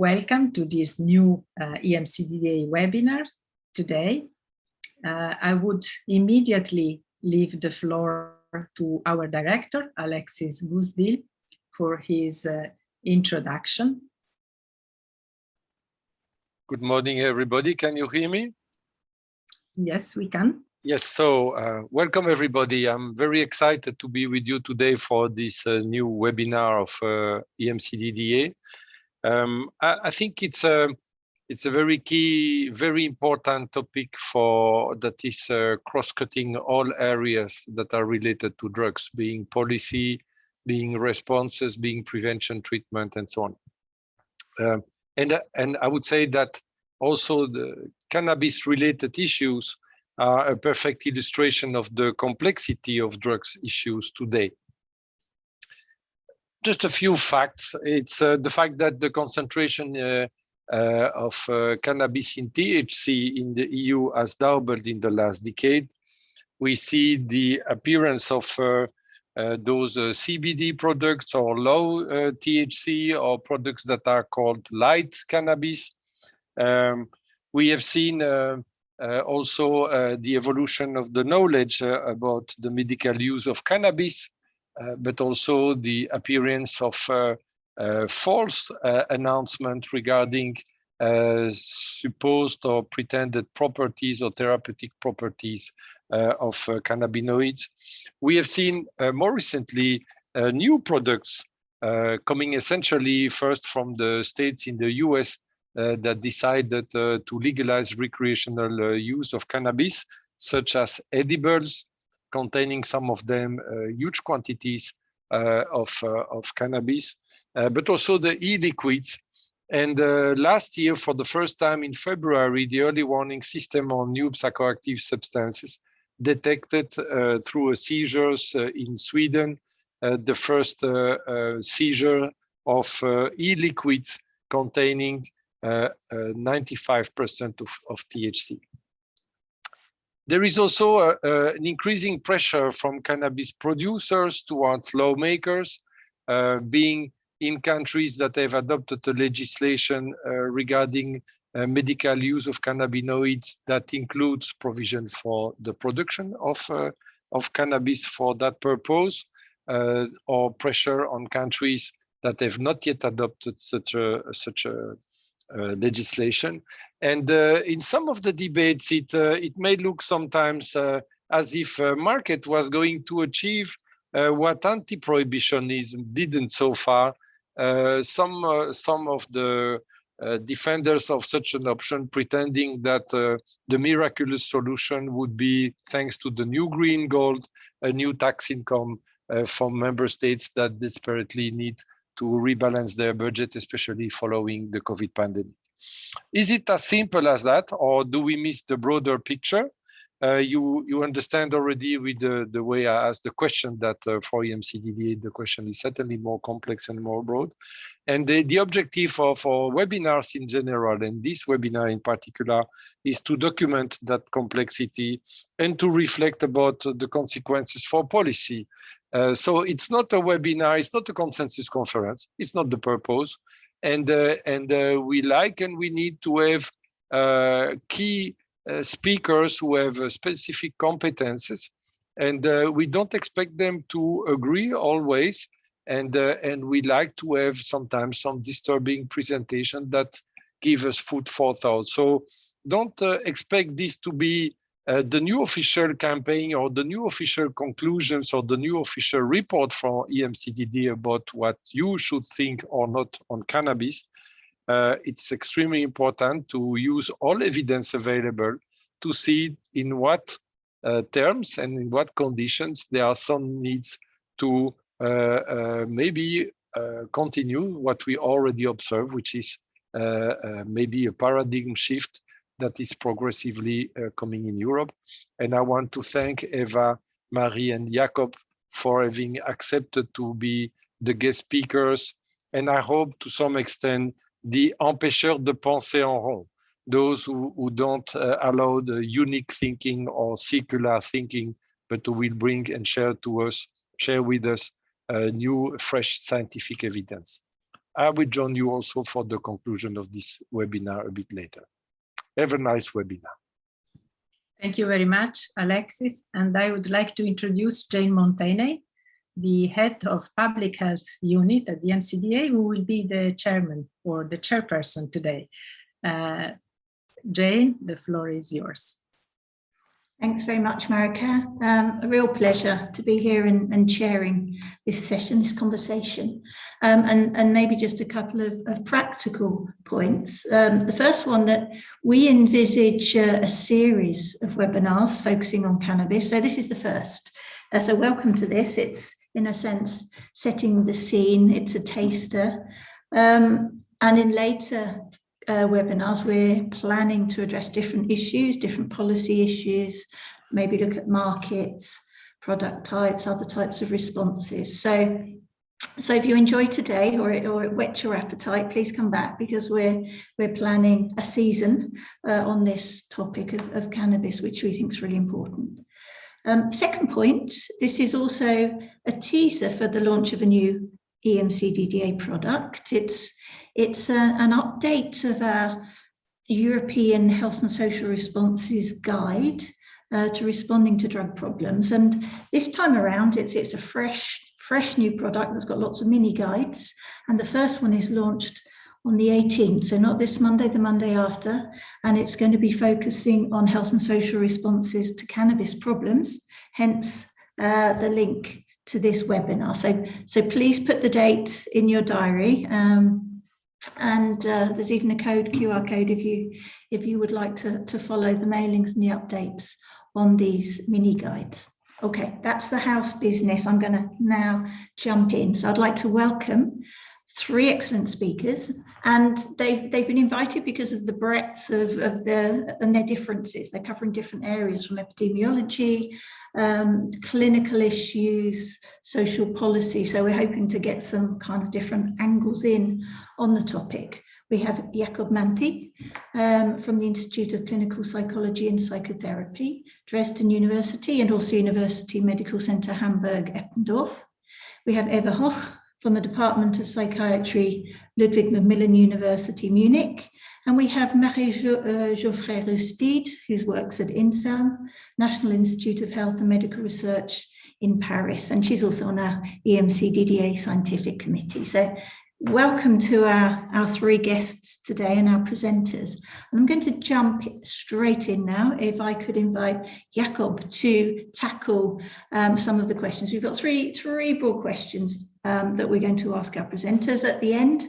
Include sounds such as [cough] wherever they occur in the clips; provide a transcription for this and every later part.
Welcome to this new uh, EMCDDA webinar today. Uh, I would immediately leave the floor to our director, Alexis Goosdeel, for his uh, introduction. Good morning, everybody. Can you hear me? Yes, we can. Yes, so uh, welcome everybody. I'm very excited to be with you today for this uh, new webinar of uh, EMCDDA. Um, I, I, think it's a it's a very key, very important topic for that is uh, cross-cutting all areas that are related to drugs, being policy, being responses, being prevention, treatment, and so on. Um, and and I would say that also the cannabis-related issues are a perfect illustration of the complexity of drugs issues today just a few facts. It's uh, the fact that the concentration uh, uh, of uh, cannabis in THC in the EU has doubled in the last decade. We see the appearance of uh, uh, those CBD products or low THC or products that are called light cannabis. Um, we have seen also the evolution of the knowledge about the medical use of cannabis uh, but also the appearance of uh, uh, false announcement regarding supposed or pretended properties or therapeutic properties of cannabinoids. We have seen more recently new products coming essentially first from the states in the US uh, that decided uh, to legalize recreational uh, use of cannabis, such as edibles, containing some of them uh, huge quantities uh, of, uh, of cannabis, uh, but also the e-liquids. And uh, last year, for the first time in February, the early warning system on new psychoactive substances detected uh, through seizures in Sweden the first seizure of e-liquids containing 95% of, of THC. There is also a, a, an increasing pressure from cannabis producers towards lawmakers, uh, being in countries that have adopted the legislation uh, regarding uh, medical use of cannabinoids that includes provision for the production of, uh, of cannabis for that purpose, uh, or pressure on countries that have not yet adopted such a, such a legislation. And uh, in some of the debates, it, uh, it may look sometimes as if market was going to achieve what anti-prohibitionism didn't so far. some, some of the uh, defenders of such an option pretending that uh, the miraculous solution would be thanks to the new green gold, a new tax income uh, from member states that desperately need to rebalance their budget, especially following the COVID pandemic. Is it as simple as that, or do we miss the broader picture? Uh, you you understand already with the, the way I asked the question that uh, for EMCDDA, the question is certainly more complex and more broad. And the, the objective of for webinars in general, and this webinar in particular, is to document that complexity and to reflect about the consequences for policy. Uh, so it's not a webinar, it's not a consensus conference, it's not the purpose. And, uh, and uh, we like and we need to have uh, key speakers who have uh, specific competences and uh, we don't expect them to agree always and and we like to have sometimes some disturbing presentation that give us food for thought. So don't expect this to be uh, the new official campaign or the new official conclusions or the new official report from EMCDD about what you should think or not on cannabis uh, it's extremely important to use all evidence available to see in what uh, terms and in what conditions there are some needs to uh, uh maybe uh, continue what we already observe, which is uh, maybe a paradigm shift that is progressively coming in Europe. And I want to thank Eva, Marie and Jakob for having accepted to be the guest speakers and I hope to some extent the empêcheurs de penser en rond, those who, who don't uh, allow the unique thinking or circular thinking, but who will bring and share to us, share with us uh, new, fresh scientific evidence. I will join you also for the conclusion of this webinar a bit later. Have a nice webinar. Thank you very much, Alexis. And I would like to introduce Jane Mounteney, the head of public health unit at the MCDA, who will be the chairman or the chairperson today. Uh, Jane, the floor is yours. Thanks very much, Marika. Um, a real pleasure to be here and, and sharing this session, this conversation, um, and, and maybe just a couple of, of practical points. Um, the first one that we envisage uh, a series of webinars focusing on cannabis. So this is the first. Uh, so welcome to this. It's in a sense setting the scene. It's a taster. Um, and in later uh, webinars, we're planning to address different issues, different policy issues, maybe look at markets, product types, other types of responses. So, so if you enjoy today or it, or it whets your appetite, please come back because we're we're planning a season uh, on this topic of, of cannabis, which we think is really important. Um, second point, this is also a teaser for the launch of a new EMCDDA product. It's it's a, an update of our European Health and Social Responses Guide uh, to responding to drug problems. And this time around, it's, it's a fresh, fresh new product that's got lots of mini guides. And the first one is launched on the 18th, so not this Monday, the Monday after, and it's going to be focusing on health and social responses to cannabis problems, hence uh, the link to this webinar. So, so please put the date in your diary. Um, and uh, there's even a code QR code if you if you would like to to follow the mailings and the updates on these mini guides okay that's the house business i'm going to now jump in so i'd like to welcome three excellent speakers and they've they've been invited because of the breadth of, of the and their differences. They're covering different areas from epidemiology um, clinical issues social policy. So we're hoping to get some kind of different angles in on the topic. We have Jakob Manthey um, from the Institute of Clinical Psychology and Psychotherapy, Dresden University, and also University Medical Center Hamburg-Eppendorf. We have Eva Hoch from the Department of Psychiatry, Ludwig Maximilian University, Munich. And we have Marie uh, Jauffret-Roustide, who works at INSERM, National Institute of Health and Medical Research in Paris. And she's also on our EMCDDA scientific committee. So welcome to our, our three guests today and our presenters. And I'm going to jump straight in now. If I could invite Jakob to tackle um, some of the questions. We've got three, three broad questions um, that we're going to ask our presenters at the end.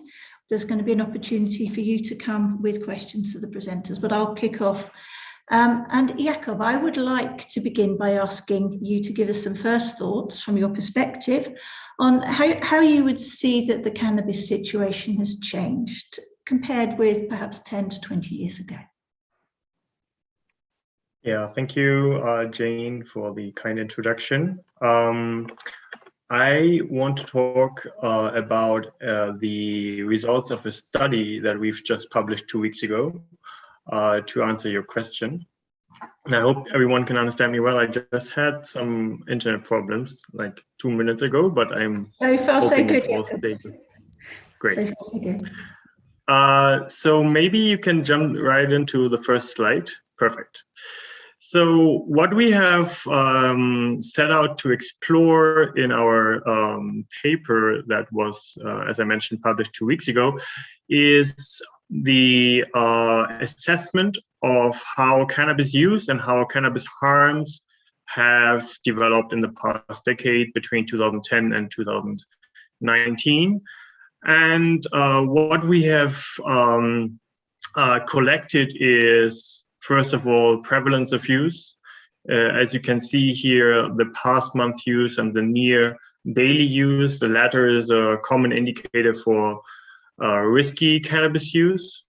There's going to be an opportunity for you to come with questions to the presenters, but I'll kick off. Um, and Jakob, I would like to begin by asking you to give us some first thoughts from your perspective on how, how you would see that the cannabis situation has changed compared with perhaps 10 to 20 years ago. Yeah, thank you, uh, Jane, for the kind introduction. Um, I want to talk uh, about uh, the results of a study that we've just published two weeks ago uh, to answer your question. And I hope everyone can understand me well. I just had some internet problems like two minutes ago, but I'm so far so good. Great. So, far, so. Uh, so maybe you can jump right into the first slide. Perfect. So what we have um, set out to explore in our um, paper that was, uh, as I mentioned, published two weeks ago, is the uh, assessment of how cannabis use and how cannabis harms have developed in the past decade between 2010 and 2019. And uh, what we have um, uh, collected is First of all, prevalence of use. Uh, as you can see here, the past month use and the near daily use, the latter is a common indicator for uh, risky cannabis use.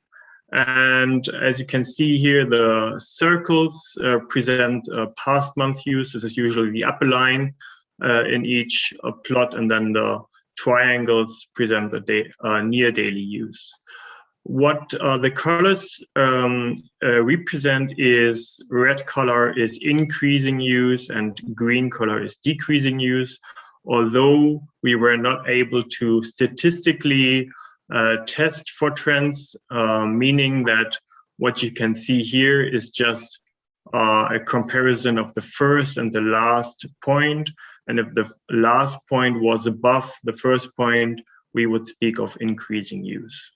And as you can see here, the circles uh, present past month use. This is usually the upper line uh, in each uh, plot, and then the triangles present the uh, near daily use. What uh, the colors um, uh, represent is red color is increasing use and green color is decreasing use. Although we were not able to statistically uh, test for trends, uh, meaning that what you can see here is just uh, a comparison of the first and the last point. And if the last point was above the first point, we would speak of increasing use.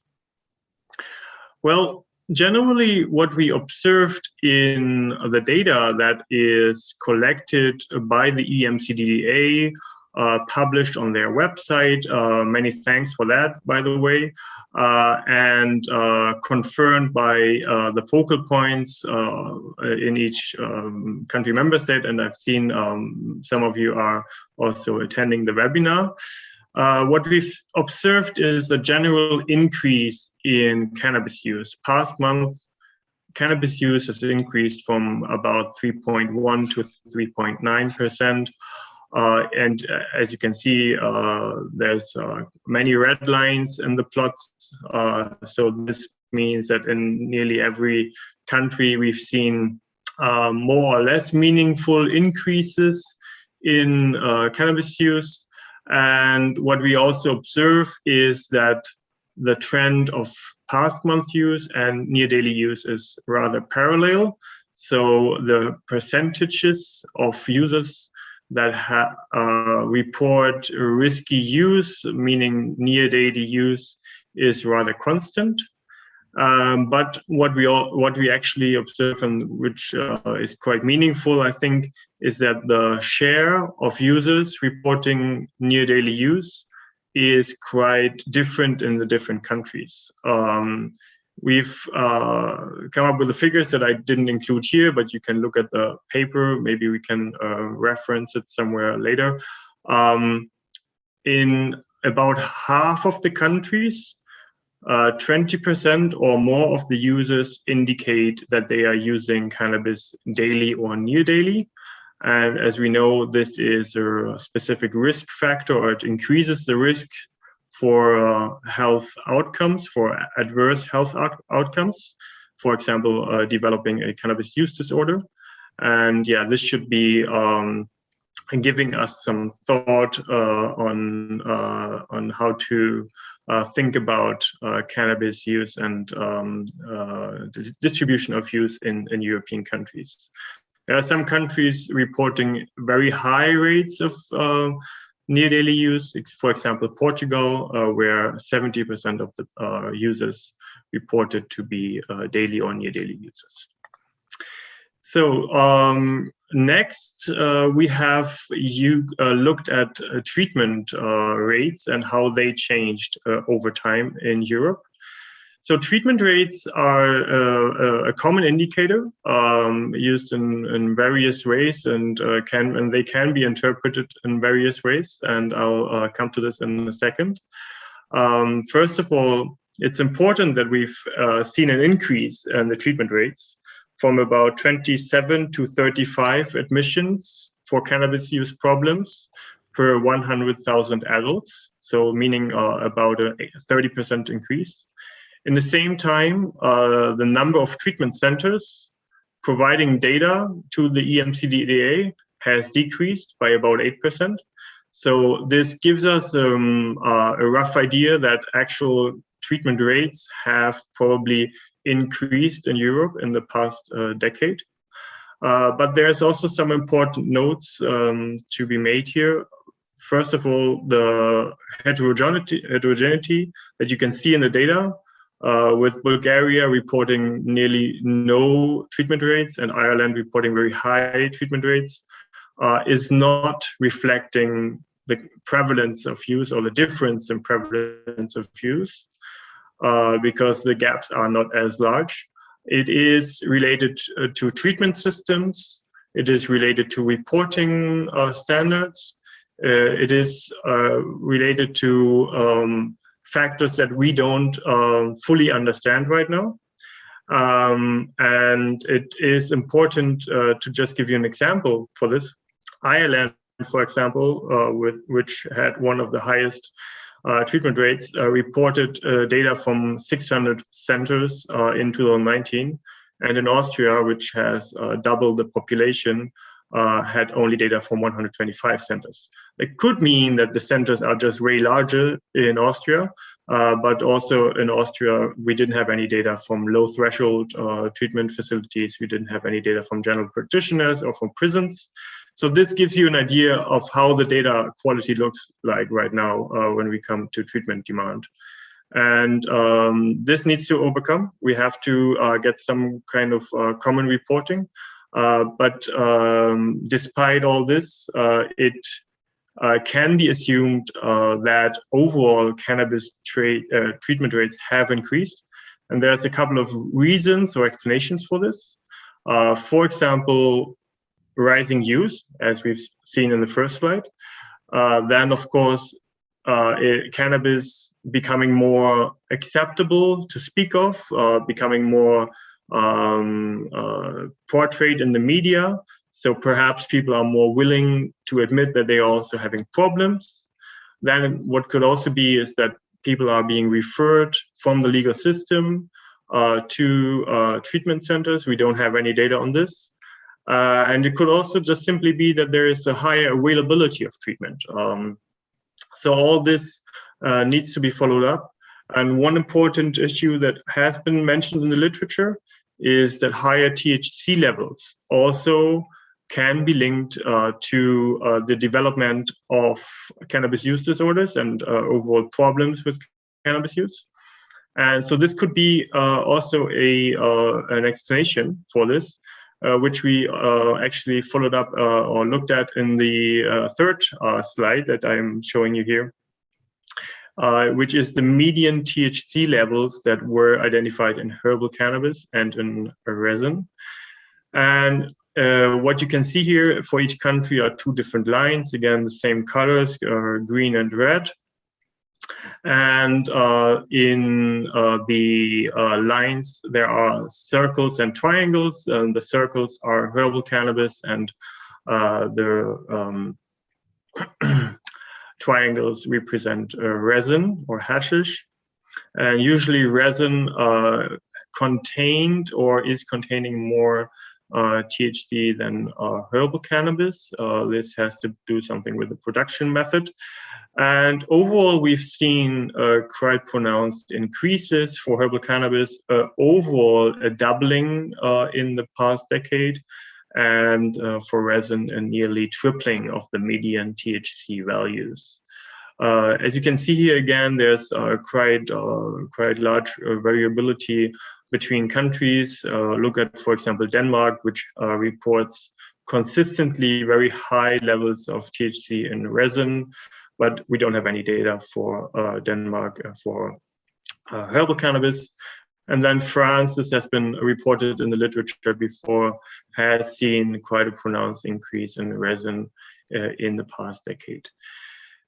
Well, generally what we observed in the data that is collected by the EMCDDA uh, published on their website. Uh, many thanks for that, by the way, uh, and uh, confirmed by uh, the focal points uh, in each um, country member state. And I've seen um, some of you are also attending the webinar. What we've observed is a general increase in cannabis use. Past month, cannabis use has increased from about 3.1 to 3.9 percent. Uh, and uh, as you can see, uh, there's uh, many red lines in the plots. Uh, so this means that in nearly every country, we've seen uh, more or less meaningful increases in cannabis use. And what we also observe is that the trend of past month use and near daily use is rather parallel. So the percentages of users that uh, report risky use, meaning near daily use, is rather constant. Um, but what we all, what we actually observe and which uh, is quite meaningful, I think, is that the share of users reporting near daily use is quite different in the different countries. Um, We've uh, come up with the figures that I didn't include here, but you can look at the paper. Maybe we can uh, reference it somewhere later. Um, in about half of the countries, 20% uh, or more of the users indicate that they are using cannabis daily or near daily. And as we know, this is a specific risk factor, or it increases the risk for uh, health outcomes, for adverse health out outcomes, for example, uh, developing a cannabis use disorder. And yeah, this should be um, giving us some thought uh, on, uh, on how to uh, think about uh, cannabis use and um, distribution of use in, in European countries. There are some countries reporting very high rates of near daily use, for example, Portugal, uh, where 70% of the uh, users reported to be uh, daily or near daily users. So um, next, uh, we have you uh, looked at uh, treatment rates and how they changed over time in Europe. So treatment rates are uh, a common indicator um, used in, in various ways and uh, can and they can be interpreted in various ways. And I'll uh, come to this in a second. Um, first of all, it's important that we've uh, seen an increase in the treatment rates from about 27 to 35 admissions for cannabis use problems per 100,000 adults. So meaning uh, about a 30% increase. In the same time, uh, the number of treatment centers providing data to the EMCDDA has decreased by about 8%. So this gives us um, uh, a rough idea that actual treatment rates have probably increased in Europe in the past uh, decade. Uh, but there's also some important notes um, to be made here. First of all, the heterogeneity, heterogeneity that you can see in the data uh, with Bulgaria reporting nearly no treatment rates and Ireland reporting very high treatment rates, uh, is not reflecting the prevalence of use or the difference in prevalence of use because the gaps are not as large. It is related uh, to treatment systems. It is related to reporting uh, standards. Uh, it is related to um, factors that we don't um, fully understand right now. Um, and it is important uh, to just give you an example for this. Ireland, for example, uh, with, which had one of the highest uh, treatment rates, uh, reported uh, data from 600 centers uh, in 2019. And in Austria, which has double the population, uh, had only data from 125 centers. It could mean that the centers are just way larger in Austria, uh, but also in Austria, we didn't have any data from low threshold uh, treatment facilities. We didn't have any data from general practitioners or from prisons. So this gives you an idea of how the data quality looks like right now uh, when we come to treatment demand. And um, this needs to overcome. We have to uh, get some kind of uh, common reporting. Uh, but um, despite all this, it uh, can be assumed uh, that overall cannabis uh, treatment rates have increased. And there's a couple of reasons or explanations for this. Uh, for example, rising use, as we've seen in the first slide. Uh, then, of course, uh, it, cannabis becoming more acceptable to speak of, becoming more um, portrayed in the media. So perhaps people are more willing to admit that they are also having problems. Then what could also be is that people are being referred from the legal system uh, to uh, treatment centers. We don't have any data on this. Uh, and it could also just simply be that there is a higher availability of treatment. Um, so all this uh, needs to be followed up. And one important issue that has been mentioned in the literature is that higher THC levels also can be linked uh, to uh, the development of cannabis use disorders and uh, overall problems with cannabis use. And so this could be uh, also a uh, an explanation for this, Uh, which we uh, actually followed up uh, or looked at in the third slide that I'm showing you here. which is the median THC levels that were identified in herbal cannabis and in resin. And uh, what you can see here for each country are two different lines, again, the same colors, uh, green and red. And uh, in uh, the uh, lines, there are circles and triangles. And the circles are herbal cannabis and the um, [clears throat] triangles represent resin or hashish. And usually resin contained or is containing more uh, than uh, herbal cannabis. Uh, this has to do something with the production method. And overall, we've seen uh, quite pronounced increases for herbal cannabis, uh, overall a doubling uh, in the past decade, and for resin, a nearly tripling of the median THC values. Uh, as you can see here again, there's uh, quite uh, quite large variability between countries. Uh, look at, for example, Denmark, which uh, reports consistently very high levels of THC in resin, but we don't have any data for uh, Denmark uh, for uh, herbal cannabis. And then France, this has been reported in the literature before, has seen quite a pronounced increase in resin in the past decade.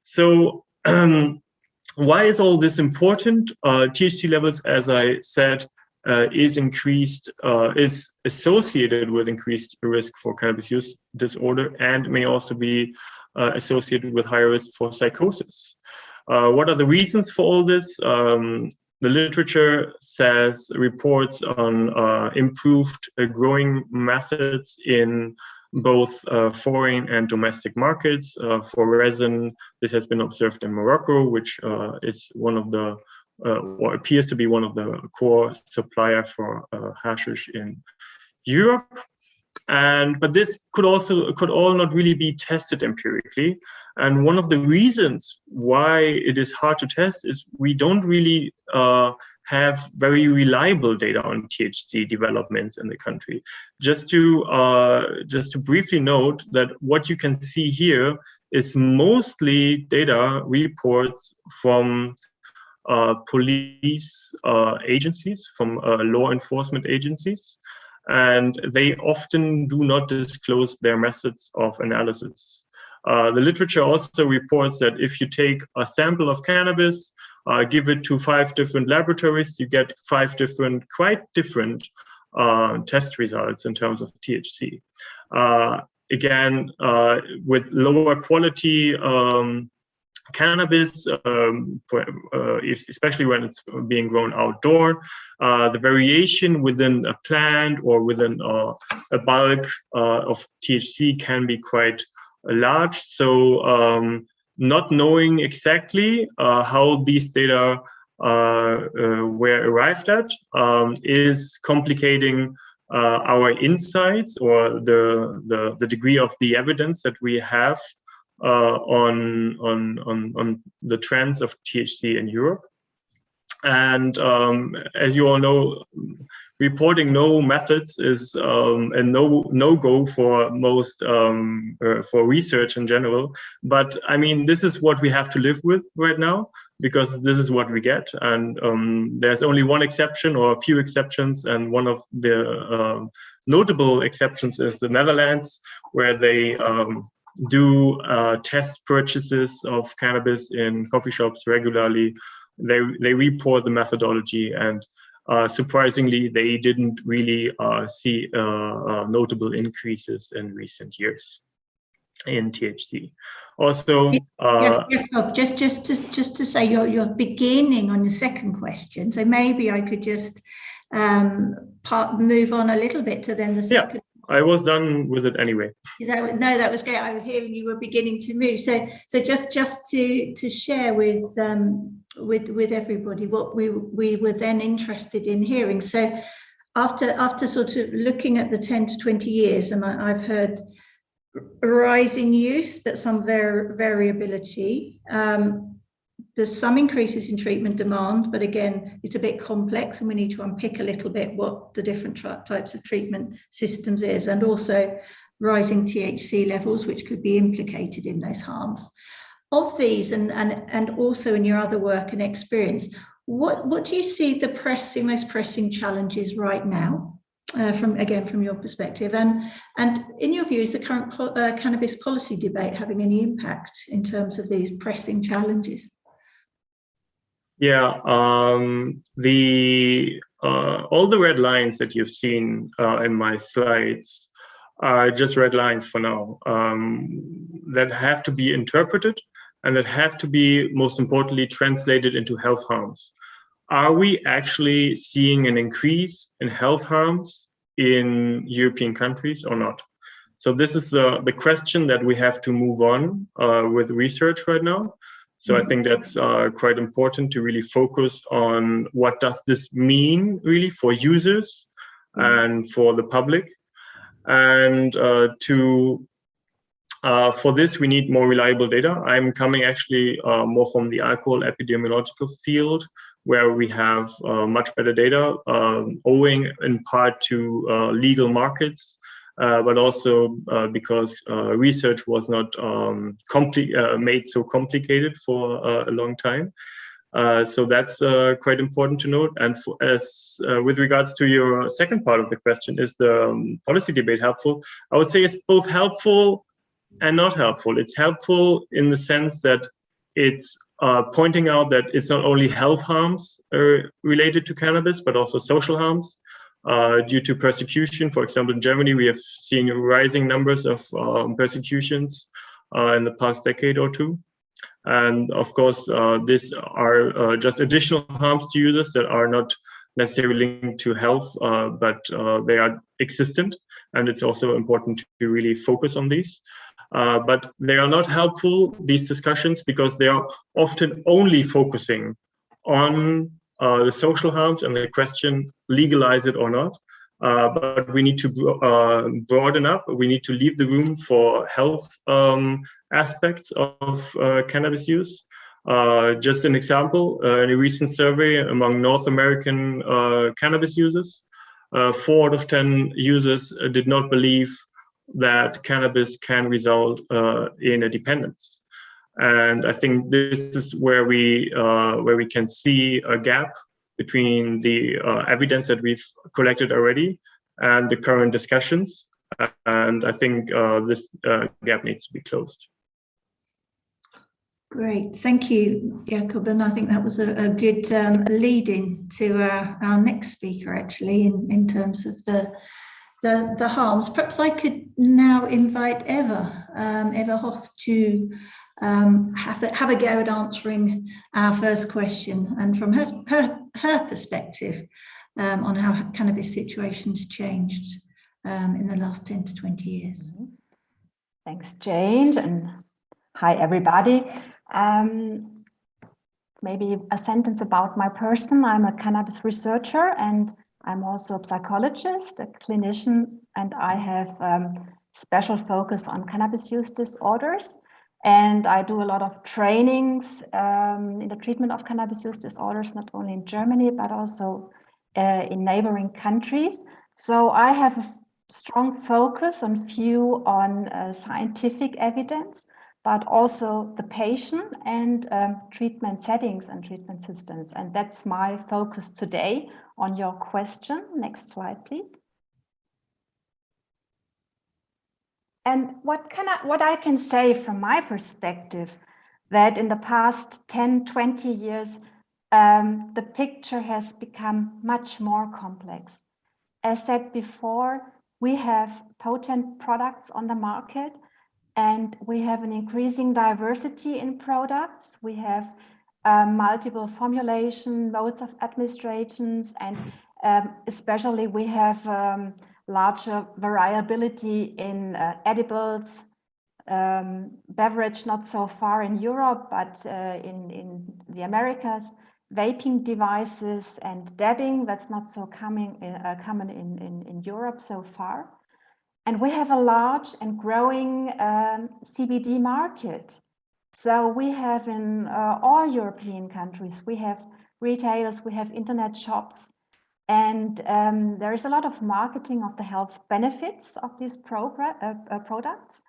So um, [clears throat] why is all this important? Uh, THC levels, as I said, uh, is increased, uh, is associated with increased risk for cannabis use disorder and may also be associated with higher risk for psychosis. Uh, what are the reasons for all this? Um, the literature says reports on uh, improved uh, growing methods in both foreign and domestic markets. for resin, this has been observed in Morocco, which is one of the uh, or appears to be one of the core supplier for uh, hashish in Europe. And but this could also could all not really be tested empirically. And one of the reasons why it is hard to test is we don't really uh, have very reliable data on THC developments in the country. Just to uh, just to briefly note that what you can see here is mostly data reports from uh, police uh, agencies, from uh, law enforcement agencies, and they often do not disclose their methods of analysis. Uh, the literature also reports that if you take a sample of cannabis, uh, give it to five different laboratories, you get five different, quite different uh, test results in terms of THC. again, with lower quality um, cannabis, um, uh, especially when it's being grown outdoor, uh, the variation within a plant or within uh, a bulk uh, of THC can be quite large. So um, not knowing exactly uh, how these data uh, were arrived at um, is complicating our insights or the, the, the degree of the evidence that we have uh, on, on, on, on the trends of THC in Europe. And um, as you all know, reporting no methods is um, a no no go for most um, uh, for research in general. But I mean, this is what we have to live with right now because this is what we get. And um, there's only one exception or a few exceptions, and one of the uh, notable exceptions is the Netherlands, where they um, do uh, test purchases of cannabis in coffee shops regularly. They they report the methodology and uh, surprisingly, they didn't really uh, see uh, uh, notable increases in recent years in THC. Also, uh, just just just just to say you're you're beginning on the second question, so maybe I could just um, part move on a little bit to then the second I was done with it anyway. No, that was great. I was hearing you were beginning to move. So, so just just to to share with um, with with everybody what we we were then interested in hearing. So, after after sort of looking at the ten to twenty years, and I, I've heard rising use, but some var variability. Um, there's some increases in treatment demand, but again, it's a bit complex and we need to unpick a little bit what the different types of treatment systems is and also rising THC levels, which could be implicated in those harms. Of these and, and, and also in your other work and experience, what, what do you see the pressing, most pressing challenges right now? Uh, from again from your perspective and and in your view is the current uh, cannabis policy debate having any impact in terms of these pressing challenges yeah, um, the uh, all the red lines that you've seen uh, in my slides are just red lines for now um, that have to be interpreted and that have to be, most importantly, translated into health harms. Are we actually seeing an increase in health harms in European countries or not? So this is the, the question that we have to move on uh, with research right now. So I think that's uh, quite important to really focus on what does this mean really for users and for the public. And uh, to uh, for this, we need more reliable data. I'm coming actually uh, more from the alcohol epidemiological field, where we have uh, much better data, um, owing in part to uh, legal markets uh, but also uh, because uh, research was not um, made so complicated for a long time. Uh, so that's uh, quite important to note. And for, as uh, with regards to your second part of the question, is the um, policy debate helpful? I would say it's both helpful and not helpful. It's helpful in the sense that it's pointing out that it's not only health harms related to cannabis, but also social harms uh, due to persecution. For example, in Germany, we have seen rising numbers of um, persecutions uh, in the past decade or two. And of course, uh, these are uh, just additional harms to users that are not necessarily linked to health, uh, but they are existent. And it's also important to really focus on these. but they are not helpful, these discussions, because they are often only focusing on uh, the social harms and the question legalize it or not. Uh, but we need to uh, broaden up. We need to leave the room for health um, aspects of uh, cannabis use. Uh, just an example, uh, in a recent survey among North American cannabis users, four out of 10 users did not believe that cannabis can result in a dependence. And I think this is where we uh, where we can see a gap between the uh, evidence that we've collected already and the current discussions. And I think uh, this uh, gap needs to be closed. Great, thank you, Jakob. And I think that was a, a good um, lead in to our, our next speaker, actually, in, in terms of the the, the harms. Perhaps I could now invite Eva, um, Eva Hoch to um, have, a, have a go at answering our first question and from her, her, her perspective um, on how cannabis situations changed um, in the last 10 to 20 years. Mm-hmm. Thanks, Jane, and hi, everybody. Um, maybe a sentence about my person. I'm a cannabis researcher and I'm also a psychologist, a clinician, and I have um, special focus on cannabis use disorders. And I do a lot of trainings um, in the treatment of cannabis use disorders, not only in Germany, but also uh, in neighboring countries. So I have a strong focus on view on uh, scientific evidence, but also the patient and um, treatment settings and treatment systems. And that's my focus today on your question. Next slide, please. And what can I, what I can say from my perspective, that in the past 10, 20 years, um, the picture has become much more complex. As said before, we have potent products on the market and we have an increasing diversity in products. We have um, multiple formulation, modes of administrations, and um, especially we have um, larger variability in uh, edibles, um, beverage not so far in Europe, but uh, in, in the Americas, vaping devices and dabbing, that's not so coming, uh, common in, in, in Europe so far. And we have a large and growing um, CBD market. So we have in uh, all European countries, we have retailers, we have internet shops, and um, there is a lot of marketing of the health benefits of these uh, uh, products.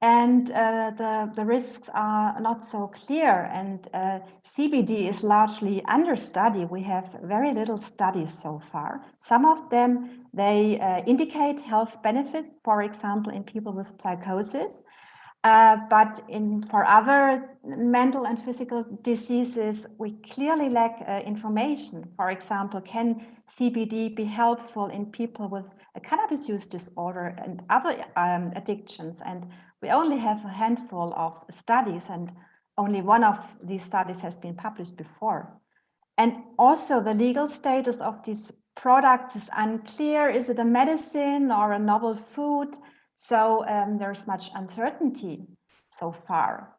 And uh, the, the risks are not so clear and uh, CBD is largely under study. We have very little studies so far. Some of them, they uh, indicate health benefit, for example, in people with psychosis. Uh, but in for other mental and physical diseases, we clearly lack uh, information. For example, can CBD be helpful in people with a cannabis use disorder and other um, addictions? And we only have a handful of studies and only one of these studies has been published before. And also the legal status of these products is unclear. Is it a medicine or a novel food? So um, there's much uncertainty so far.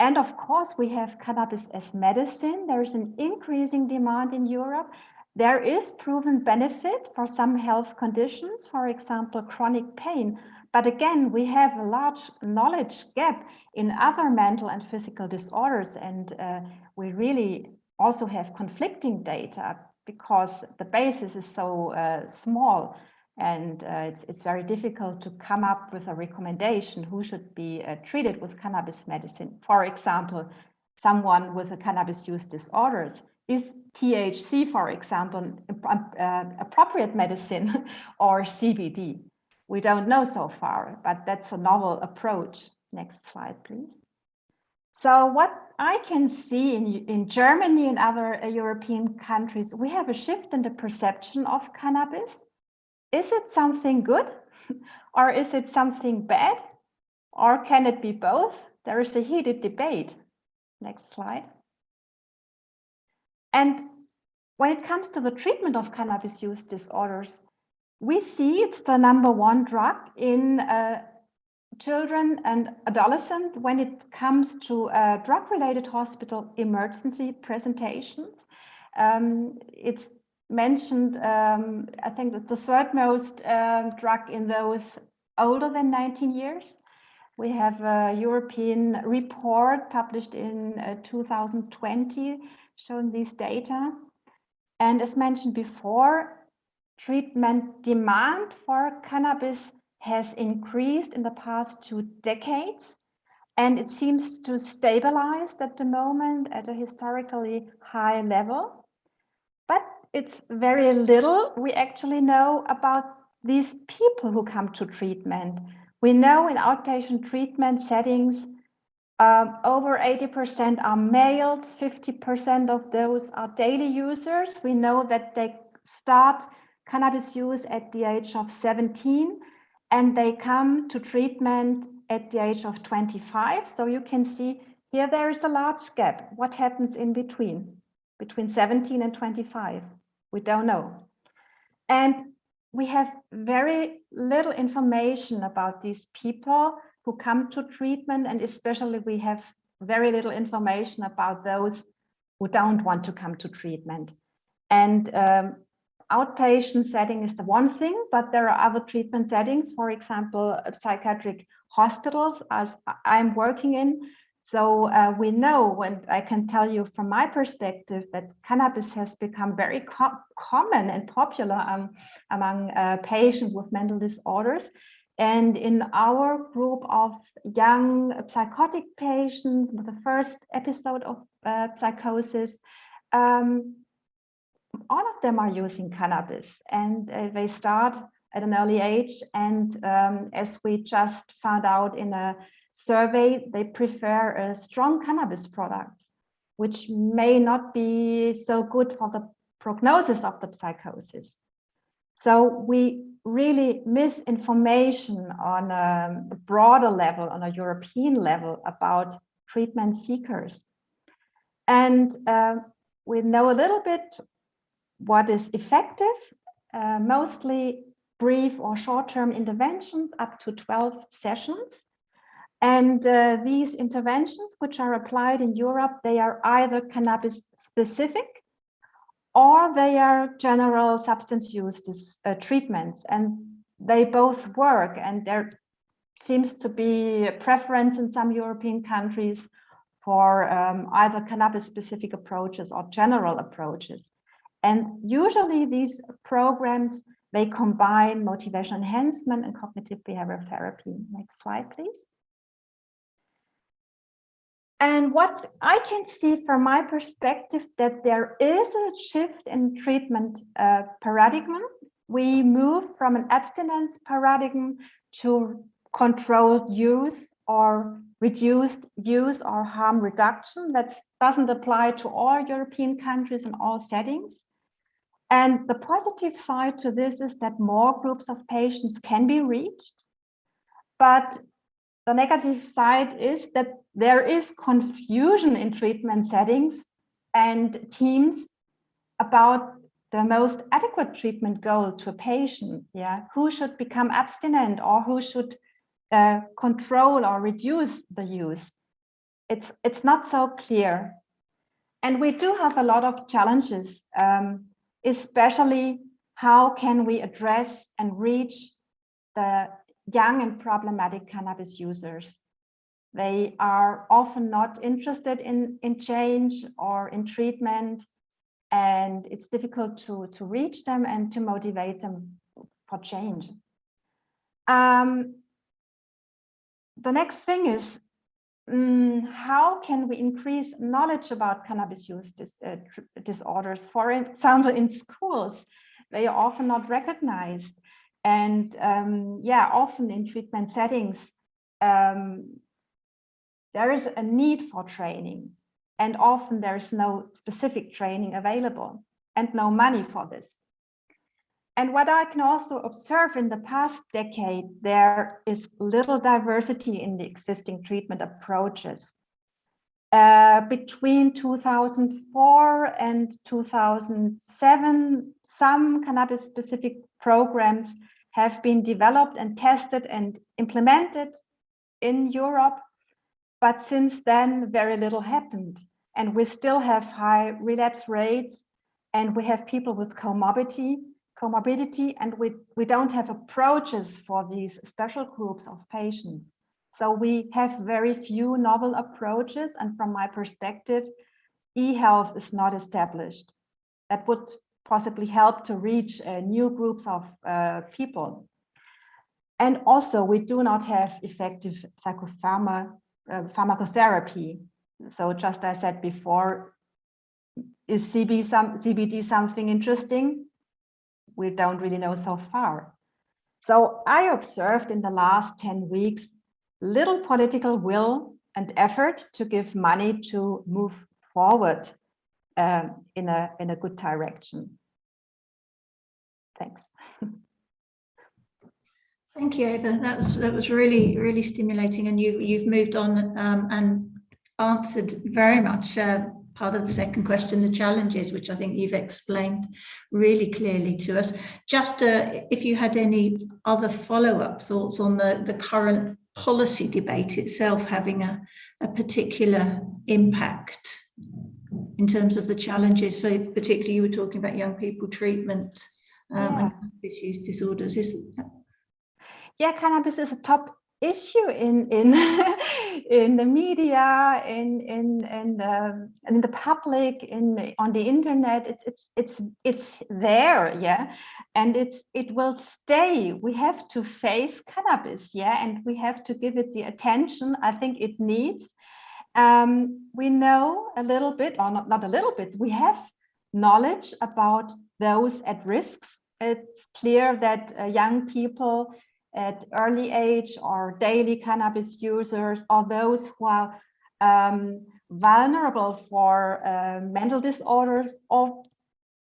And of course, we have cannabis as medicine. There is an increasing demand in Europe. There is proven benefit for some health conditions, for example, chronic pain. But again, we have a large knowledge gap in other mental and physical disorders. And uh, we really also have conflicting data because the basis is so uh, small and uh, it's, it's very difficult to come up with a recommendation who should be uh, treated with cannabis medicine. For example, someone with a cannabis use disorder is THC, for example, uh, appropriate medicine [laughs] or CBD? We don't know so far, but that's a novel approach. Next slide, please. So what I can see in, in Germany and other uh, European countries, we have a shift in the perception of cannabis is it something good [laughs] or is it something bad? Or can it be both? There is a heated debate. Next slide. And when it comes to the treatment of cannabis use disorders, we see it's the number one drug in uh, children and adolescents when it comes to uh, drug-related hospital emergency presentations. Um, it's mentioned, um, I think it's the third most uh, drug in those older than 19 years. We have a European report published in uh, 2020 showing these data. And as mentioned before, treatment demand for cannabis has increased in the past two decades. And it seems to stabilize at the moment at a historically high level. It's very little we actually know about these people who come to treatment. We know in outpatient treatment settings, um, over 80% are males, 50% of those are daily users. We know that they start cannabis use at the age of 17 and they come to treatment at the age of 25. So you can see here there is a large gap. What happens in between, between 17 and 25? We don't know. And we have very little information about these people who come to treatment and especially we have very little information about those who don't want to come to treatment. And um, outpatient setting is the one thing, but there are other treatment settings, for example, psychiatric hospitals as I'm working in. So uh, we know, and I can tell you from my perspective, that cannabis has become very co common and popular um, among uh, patients with mental disorders. And in our group of young psychotic patients with the first episode of uh, psychosis, um, all of them are using cannabis and uh, they start at an early age. And um, as we just found out in a survey, they prefer uh, strong cannabis products, which may not be so good for the prognosis of the psychosis. So we really miss information on a broader level, on a European level about treatment seekers. And uh, we know a little bit what is effective, uh, mostly brief or short-term interventions up to 12 sessions. And uh, these interventions, which are applied in Europe, they are either cannabis specific or they are general substance use uh, treatments. And they both work and there seems to be a preference in some European countries for um, either cannabis specific approaches or general approaches. And usually these programs, they combine motivation enhancement and cognitive behavioral therapy. Next slide, please. And what I can see from my perspective that there is a shift in treatment uh, paradigm. We move from an abstinence paradigm to controlled use or reduced use or harm reduction. That doesn't apply to all European countries in all settings. And the positive side to this is that more groups of patients can be reached. But the negative side is that there is confusion in treatment settings and teams about the most adequate treatment goal to a patient. Yeah, who should become abstinent or who should uh, control or reduce the use. It's it's not so clear, and we do have a lot of challenges, um, especially how can we address and reach the young and problematic cannabis users. They are often not interested in, in change or in treatment, and it's difficult to, to reach them and to motivate them for change. Um, the next thing is, um, how can we increase knowledge about cannabis use dis uh, disorders? For example, in schools, they are often not recognized. And um, yeah, often in treatment settings, um, there is a need for training and often there is no specific training available and no money for this. And what I can also observe in the past decade, there is little diversity in the existing treatment approaches. Uh, between 2004 and 2007, some cannabis-specific programs have been developed and tested and implemented in Europe but since then, very little happened. And we still have high relapse rates and we have people with comorbidity, comorbidity and we, we don't have approaches for these special groups of patients. So we have very few novel approaches. And from my perspective, e-health is not established. That would possibly help to reach uh, new groups of uh, people. And also, we do not have effective psychopharma uh, pharmacotherapy. So just as I said before, is CB some, CBD something interesting? We don't really know so far. So I observed in the last 10 weeks, little political will and effort to give money to move forward um, in, a, in a good direction. Thanks. [laughs] Thank you, Eva. That was that was really really stimulating, and you you've moved on um, and answered very much uh, part of the second question, the challenges, which I think you've explained really clearly to us. Just uh, if you had any other follow-up thoughts on the the current policy debate itself having a, a particular impact. In terms of the challenges for particularly you were talking about young people treatment um, Yeah. and use disorders. Is yeah, cannabis is a top issue in in [laughs] in the media, in in in the in the public, in on the internet. It's it's it's it's there, yeah, and it's it will stay. We have to face cannabis, yeah, and we have to give it the attention I think it needs. Um, we know a little bit, or not not a little bit. We have knowledge about those at risks. It's clear that uh, young people at early age or daily cannabis users or those who are um, vulnerable for uh, mental disorders or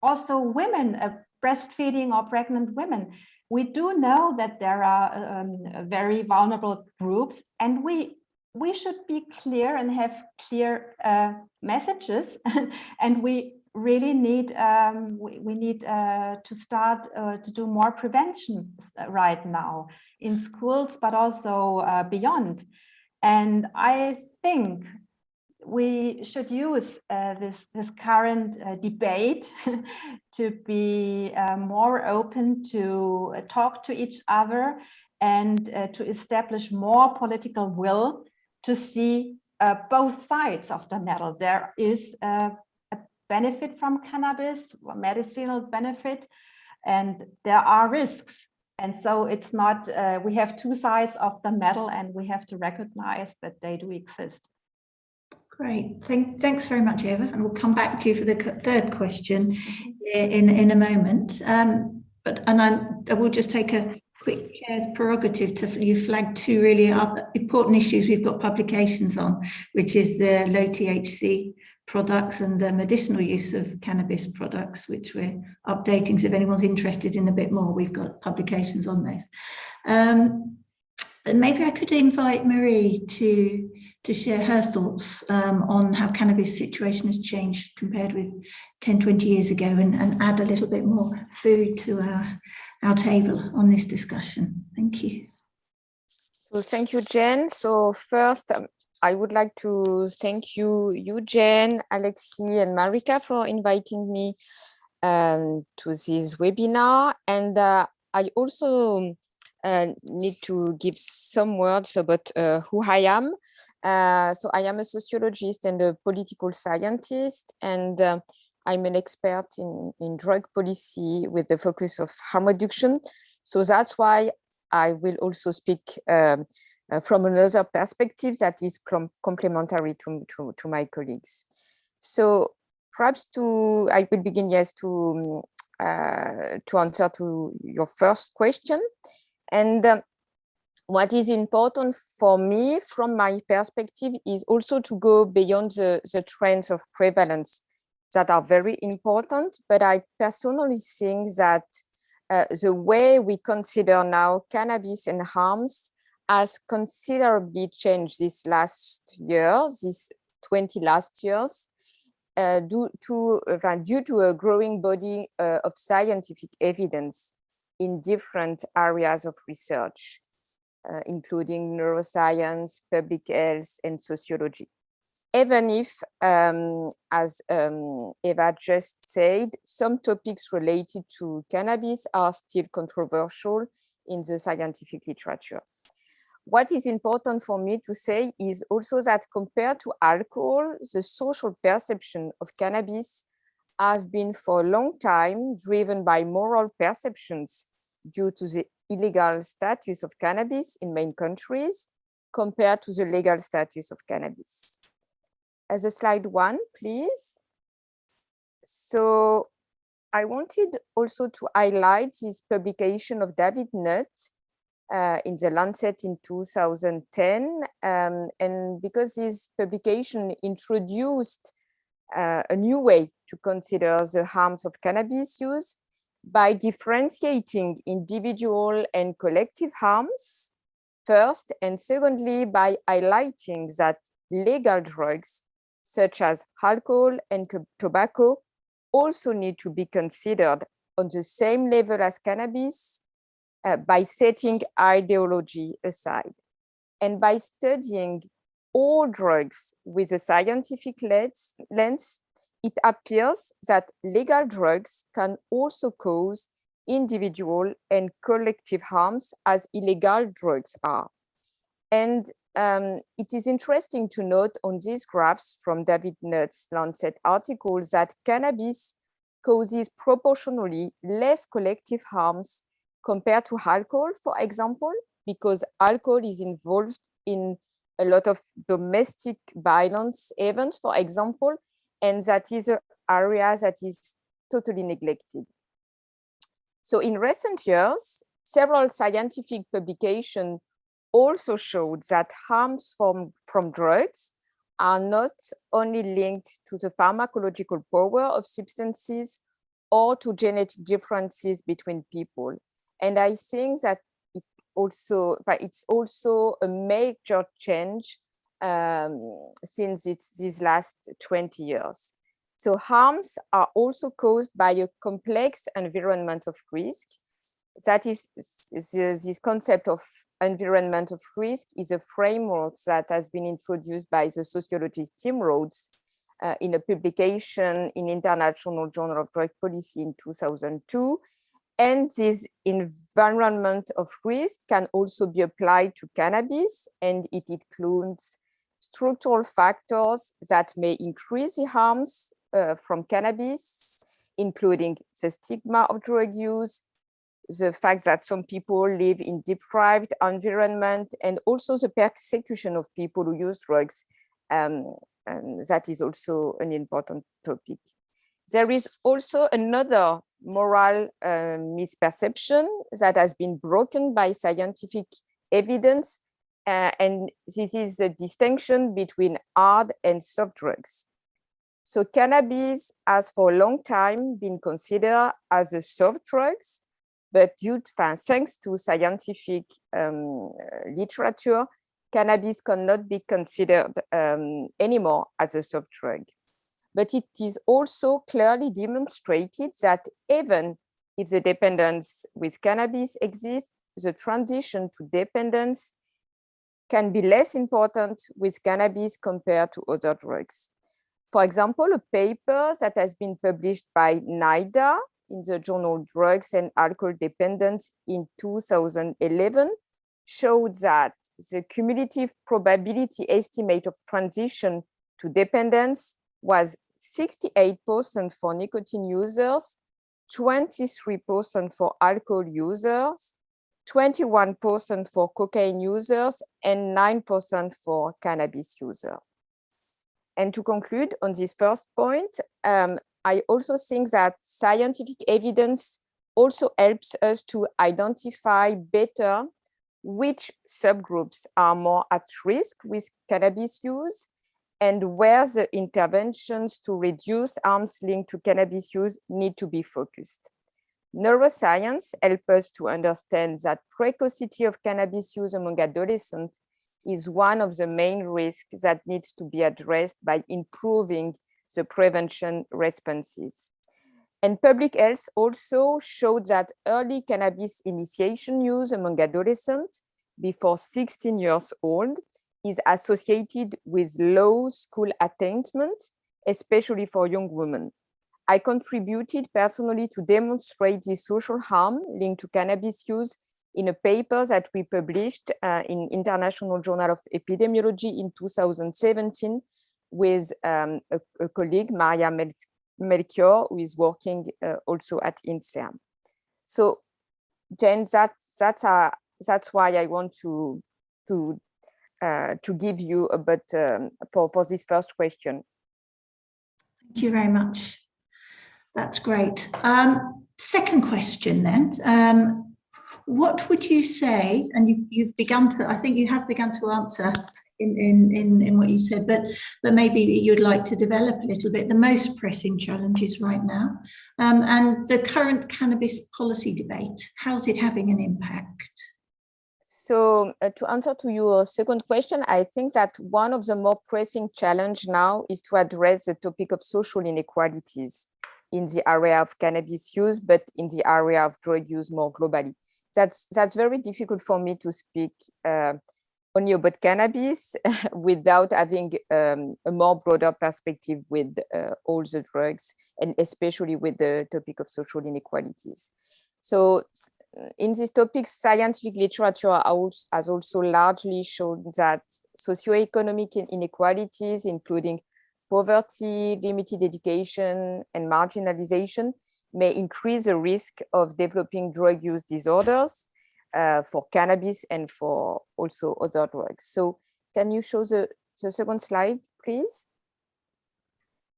also women, uh, breastfeeding or pregnant women. We do know that there are um, very vulnerable groups and we we should be clear and have clear uh, messages. [laughs] And we really need um, we, we, need uh, to start uh, to do more prevention right now in schools but also uh, beyond. And i think we should use uh, this this current uh, debate [laughs] to be uh, more open to talk to each other and to establish more political will to see both sides of the medal there is a benefit from cannabis, medicinal benefit, and there are risks. And so it's not, uh, we have two sides of the medal and we have to recognize that they do exist. Great, Thank, thanks very much, Eva. And we'll come back to you for the third question in, in a moment. Um, but and I, I will just take a quick chair's prerogative to you flagged two really other important issues we've got publications on, which is the low THC products and the medicinal use of cannabis products, which we're updating. So if anyone's interested in a bit more, we've got publications on this. Um, maybe I could invite Marie to to share her thoughts um, on how cannabis situation has changed compared with 10, 20 years ago and, and add a little bit more food to our, our table on this discussion. Thank you. So thank you, Jen. So first, um, I would like to thank you, Eugene, Alexi, and Marika for inviting me um, to this webinar. And uh, I also uh, need to give some words about uh, who I am. Uh, so I am a sociologist and a political scientist, and uh, I'm an expert in, in drug policy with the focus of harm reduction. So that's why I will also speak um, uh, from another perspective that is com complementary to, to, to, my colleagues. So perhaps to, I will begin, yes, to, uh, to answer to your first question. And um, what is important for me from my perspective is also to go beyond the, the trends of prevalence that are very important, but I personally think that uh, the way we consider now cannabis and harms has considerably changed this last year, these 20 last years, uh, due, to, uh, due to a growing body uh, of scientific evidence in different areas of research, uh, including neuroscience, public health, and sociology. Even if, um, as um, Eva just said, some topics related to cannabis are still controversial in the scientific literature what is important for me to say is also that compared to alcohol, the social perception of cannabis have been for a long time driven by moral perceptions due to the illegal status of cannabis in main countries compared to the legal status of cannabis. As a slide one, please. So I wanted also to highlight this publication of David Nutt uh, in the Lancet in 2010. Um, and because this publication introduced uh, a new way to consider the harms of cannabis use by differentiating individual and collective harms first, and secondly, by highlighting that legal drugs such as alcohol and tobacco also need to be considered on the same level as cannabis uh, by setting ideology aside and by studying all drugs with a scientific lens, lens it appears that legal drugs can also cause individual and collective harms as illegal drugs are. And um, it is interesting to note on these graphs from David Nutt's Lancet article that cannabis causes proportionally less collective harms compared to alcohol, for example, because alcohol is involved in a lot of domestic violence events, for example, and that is an area that is totally neglected. So in recent years, several scientific publications also showed that harms from, from drugs are not only linked to the pharmacological power of substances or to genetic differences between people. And I think that it also, it's also a major change um, since it's these last 20 years. So harms are also caused by a complex environment of risk. That is, this concept of environment of risk is a framework that has been introduced by the sociologist Tim Rhodes uh, in a publication in International Journal of Drug Policy in 2002. And this environment of risk can also be applied to cannabis and it includes structural factors that may increase the harms uh, from cannabis, including the stigma of drug use, the fact that some people live in deprived environment, and also the persecution of people who use drugs. Um, and that is also an important topic. There is also another moral uh, misperception that has been broken by scientific evidence uh, and this is the distinction between hard and soft drugs. So cannabis has for a long time been considered as a soft drugs, but due thanks to scientific um, literature, cannabis cannot be considered um, anymore as a soft drug. But it is also clearly demonstrated that even if the dependence with cannabis exists, the transition to dependence can be less important with cannabis compared to other drugs. For example, a paper that has been published by NIDA in the journal Drugs and Alcohol Dependence in 2011 showed that the cumulative probability estimate of transition to dependence was 68% for nicotine users, 23% for alcohol users, 21% for cocaine users and 9% for cannabis users. And to conclude on this first point, um, I also think that scientific evidence also helps us to identify better which subgroups are more at risk with cannabis use and where the interventions to reduce harms linked to cannabis use need to be focused. Neuroscience helps us to understand that precocity of cannabis use among adolescents is one of the main risks that needs to be addressed by improving the prevention responses. And public health also showed that early cannabis initiation use among adolescents before 16 years old is associated with low school attainment, especially for young women. I contributed personally to demonstrate the social harm linked to cannabis use in a paper that we published uh, in International Journal of Epidemiology in 2017 with um, a, a, colleague, Maria Mel Melchior, who is working uh, also at INSERM. So, Jen, that, that's, that's why I want to, to, uh, to give you a bit um, for, for this first question. Thank you very much. That's great. Um, second question then, um, what would you say, and you've, you've begun to, I think you have begun to answer in, in, in, in what you said, but, but maybe you'd like to develop a little bit the most pressing challenges right now um, and the current cannabis policy debate, how's it having an impact? So uh, to answer to your second question, I think that one of the more pressing challenge now is to address the topic of social inequalities in the area of cannabis use, but in the area of drug use more globally. That's, that's very difficult for me to speak uh, only about cannabis [laughs] without having um, a more broader perspective with uh, all the drugs and especially with the topic of social inequalities. So in this topic, scientific literature has also largely shown that socioeconomic inequalities, including poverty, limited education, and marginalization may increase the risk of developing drug use disorders uh, for cannabis and for also other drugs. So can you show the, the second slide, please?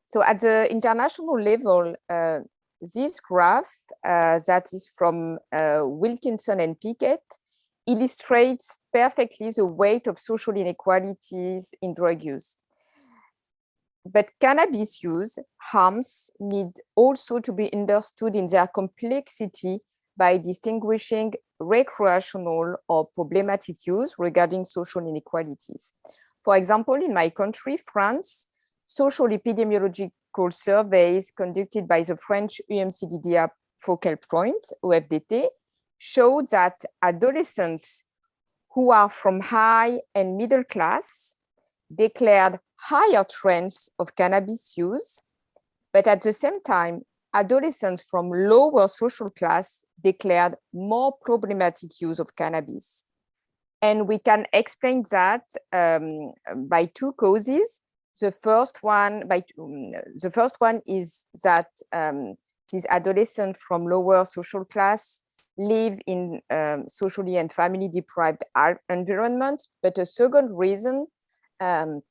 So at the international level, uh, this graph uh, that is from uh, Wilkinson and Pickett illustrates perfectly the weight of social inequalities in drug use. But cannabis use harms need also to be understood in their complexity by distinguishing recreational or problematic use regarding social inequalities. For example, in my country, France, social epidemiological surveys conducted by the French EMCDDA focal point, OFDT, show that adolescents who are from high and middle class declared higher trends of cannabis use, but at the same time, adolescents from lower social class declared more problematic use of cannabis. And we can explain that um, by two causes. The first one, by um, the first one is that um, these adolescents from lower social class live in um, socially and family deprived environment. But a second reason um,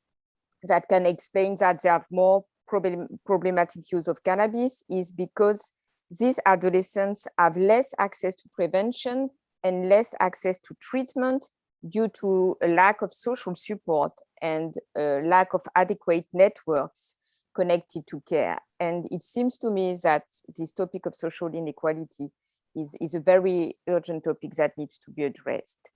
that can explain that they have more problem, problematic use of cannabis is because these adolescents have less access to prevention and less access to treatment due to a lack of social support and a lack of adequate networks connected to care. And it seems to me that this topic of social inequality is, is a very urgent topic that needs to be addressed.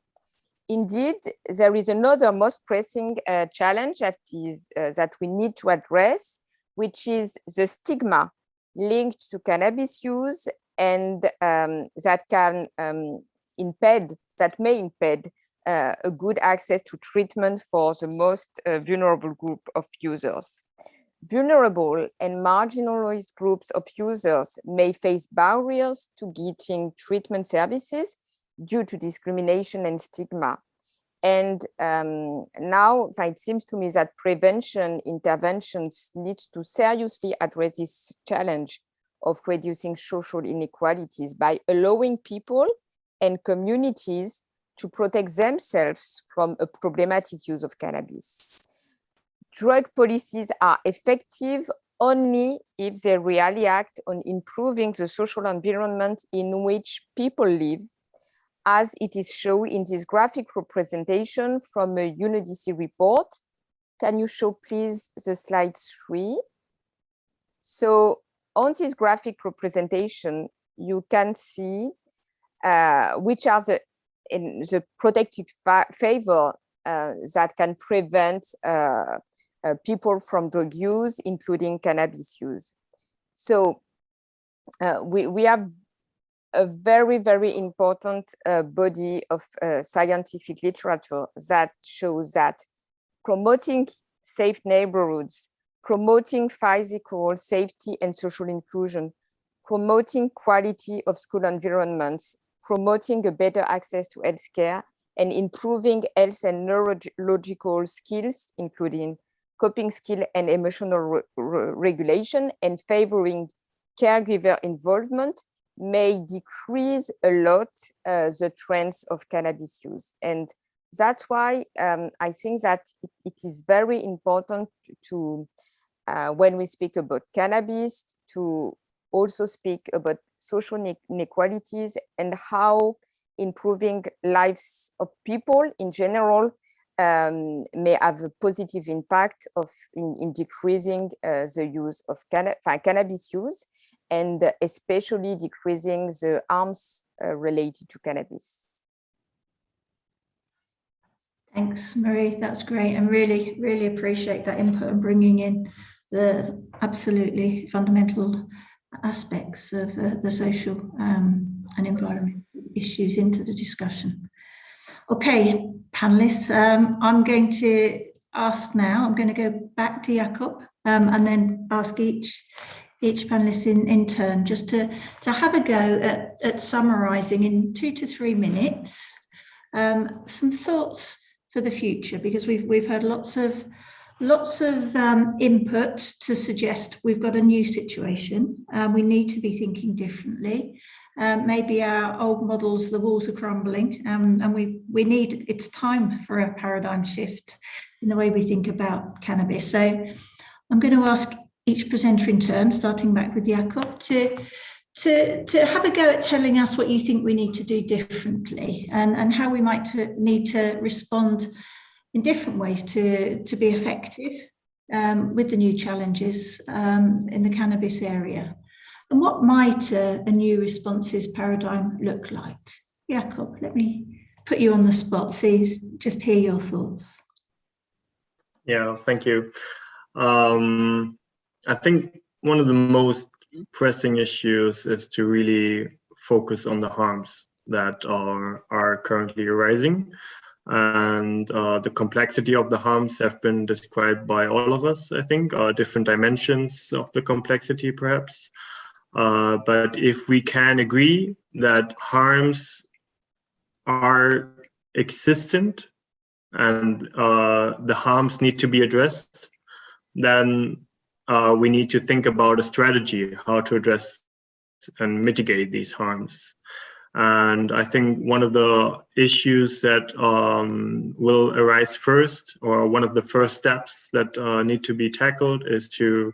Indeed, there is another most pressing uh, challenge that is uh, that we need to address, which is the stigma linked to cannabis use and um, that can um, impede, that may impede uh, a good access to treatment for the most uh, vulnerable group of users. Vulnerable and marginalized groups of users may face barriers to getting treatment services due to discrimination and stigma. And um, now it seems to me that prevention interventions need to seriously address this challenge of reducing social inequalities by allowing people and communities to protect themselves from a problematic use of cannabis. Drug policies are effective only if they really act on improving the social environment in which people live as it is shown in this graphic representation from a UNODC report. Can you show please the slide three? So on this graphic representation, you can see uh, which are the, in the protected favor uh, that can prevent uh, uh, people from drug use, including cannabis use. So uh, we, we have a very, very important uh, body of uh, scientific literature that shows that promoting safe neighborhoods, promoting physical safety and social inclusion, promoting quality of school environments, promoting a better access to healthcare, and improving health and neurological skills, including coping skill and emotional re re regulation, and favoring caregiver involvement may decrease a lot uh, the trends of cannabis use. And that's why um, I think that it, it is very important to, uh, when we speak about cannabis, to also speak about social inequalities and how improving lives of people in general um, may have a positive impact of in, in decreasing uh, the use of canna cannabis use and especially decreasing the harms uh, related to cannabis. Thanks, Marie. That's great. And really, really appreciate that input and bringing in the absolutely fundamental aspects of uh, the social um, and environmental issues into the discussion. Okay, panelists, um, I'm going to ask now, I'm going to go back to Jakob um, and then ask each each panelist in, in turn just to, to have a go at, at summarising in two to three minutes um, some thoughts for the future because we've we've had lots of lots of um, input to suggest we've got a new situation and we need to be thinking differently um, maybe our old models, the walls are crumbling um, and we, we need, it's time for a paradigm shift in the way we think about cannabis. So I'm going to ask each presenter in turn, starting back with Jakob, to, to, to have a go at telling us what you think we need to do differently and, and how we might to, need to respond in different ways to, to be effective um, with the new challenges um, in the cannabis area. And what might a, a new responses paradigm look like? Jakob, let me put you on the spot, see, just hear your thoughts. Yeah, thank you. Um, I think one of the most pressing issues is to really focus on the harms that are, are currently arising. And uh, the complexity of the harms have been described by all of us, I think, uh, different dimensions of the complexity, perhaps. Uh, but if we can agree that harms are existent and uh, the harms need to be addressed, then uh, we need to think about a strategy, how to address and mitigate these harms. And I think one of the issues that um, will arise first, or one of the first steps that uh, need to be tackled is to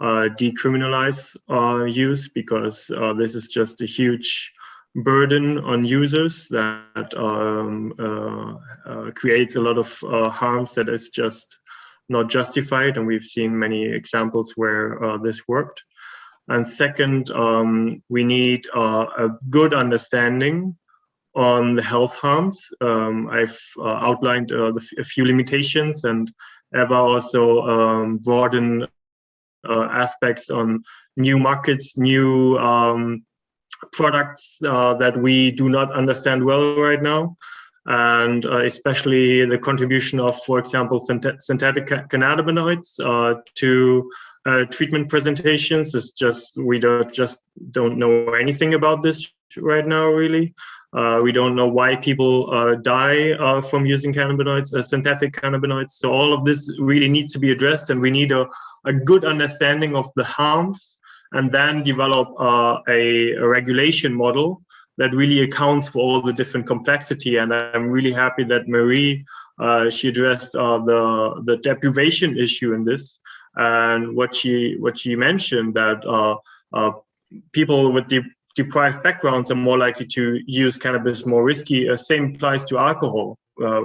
uh, decriminalize uh, use because uh, this is just a huge burden on users that um, uh, uh, creates a lot of harms that is just not justified and we've seen many examples where this worked. And second, um, we need a good understanding on the health harms. Um, I've outlined the, a few limitations and Eva also um, broadened uh, aspects on new markets, new um, products uh, that we do not understand well right now. And uh, especially the contribution of, for example, synthetic cannabinoids to uh, treatment presentations. Is just we don't just don't know anything about this right now really. Uh, we don't know why people uh, die from using cannabinoids synthetic cannabinoids. So all of this really needs to be addressed and we need a, a good understanding of the harms and then develop uh, a, a, regulation model that really accounts for all the different complexity. And I'm really happy that Marie, uh, she addressed uh, the, the deprivation issue in this. And what she, what she mentioned that uh, uh, people with de deprived backgrounds are more likely to use cannabis more risky. Uh, same applies to alcohol,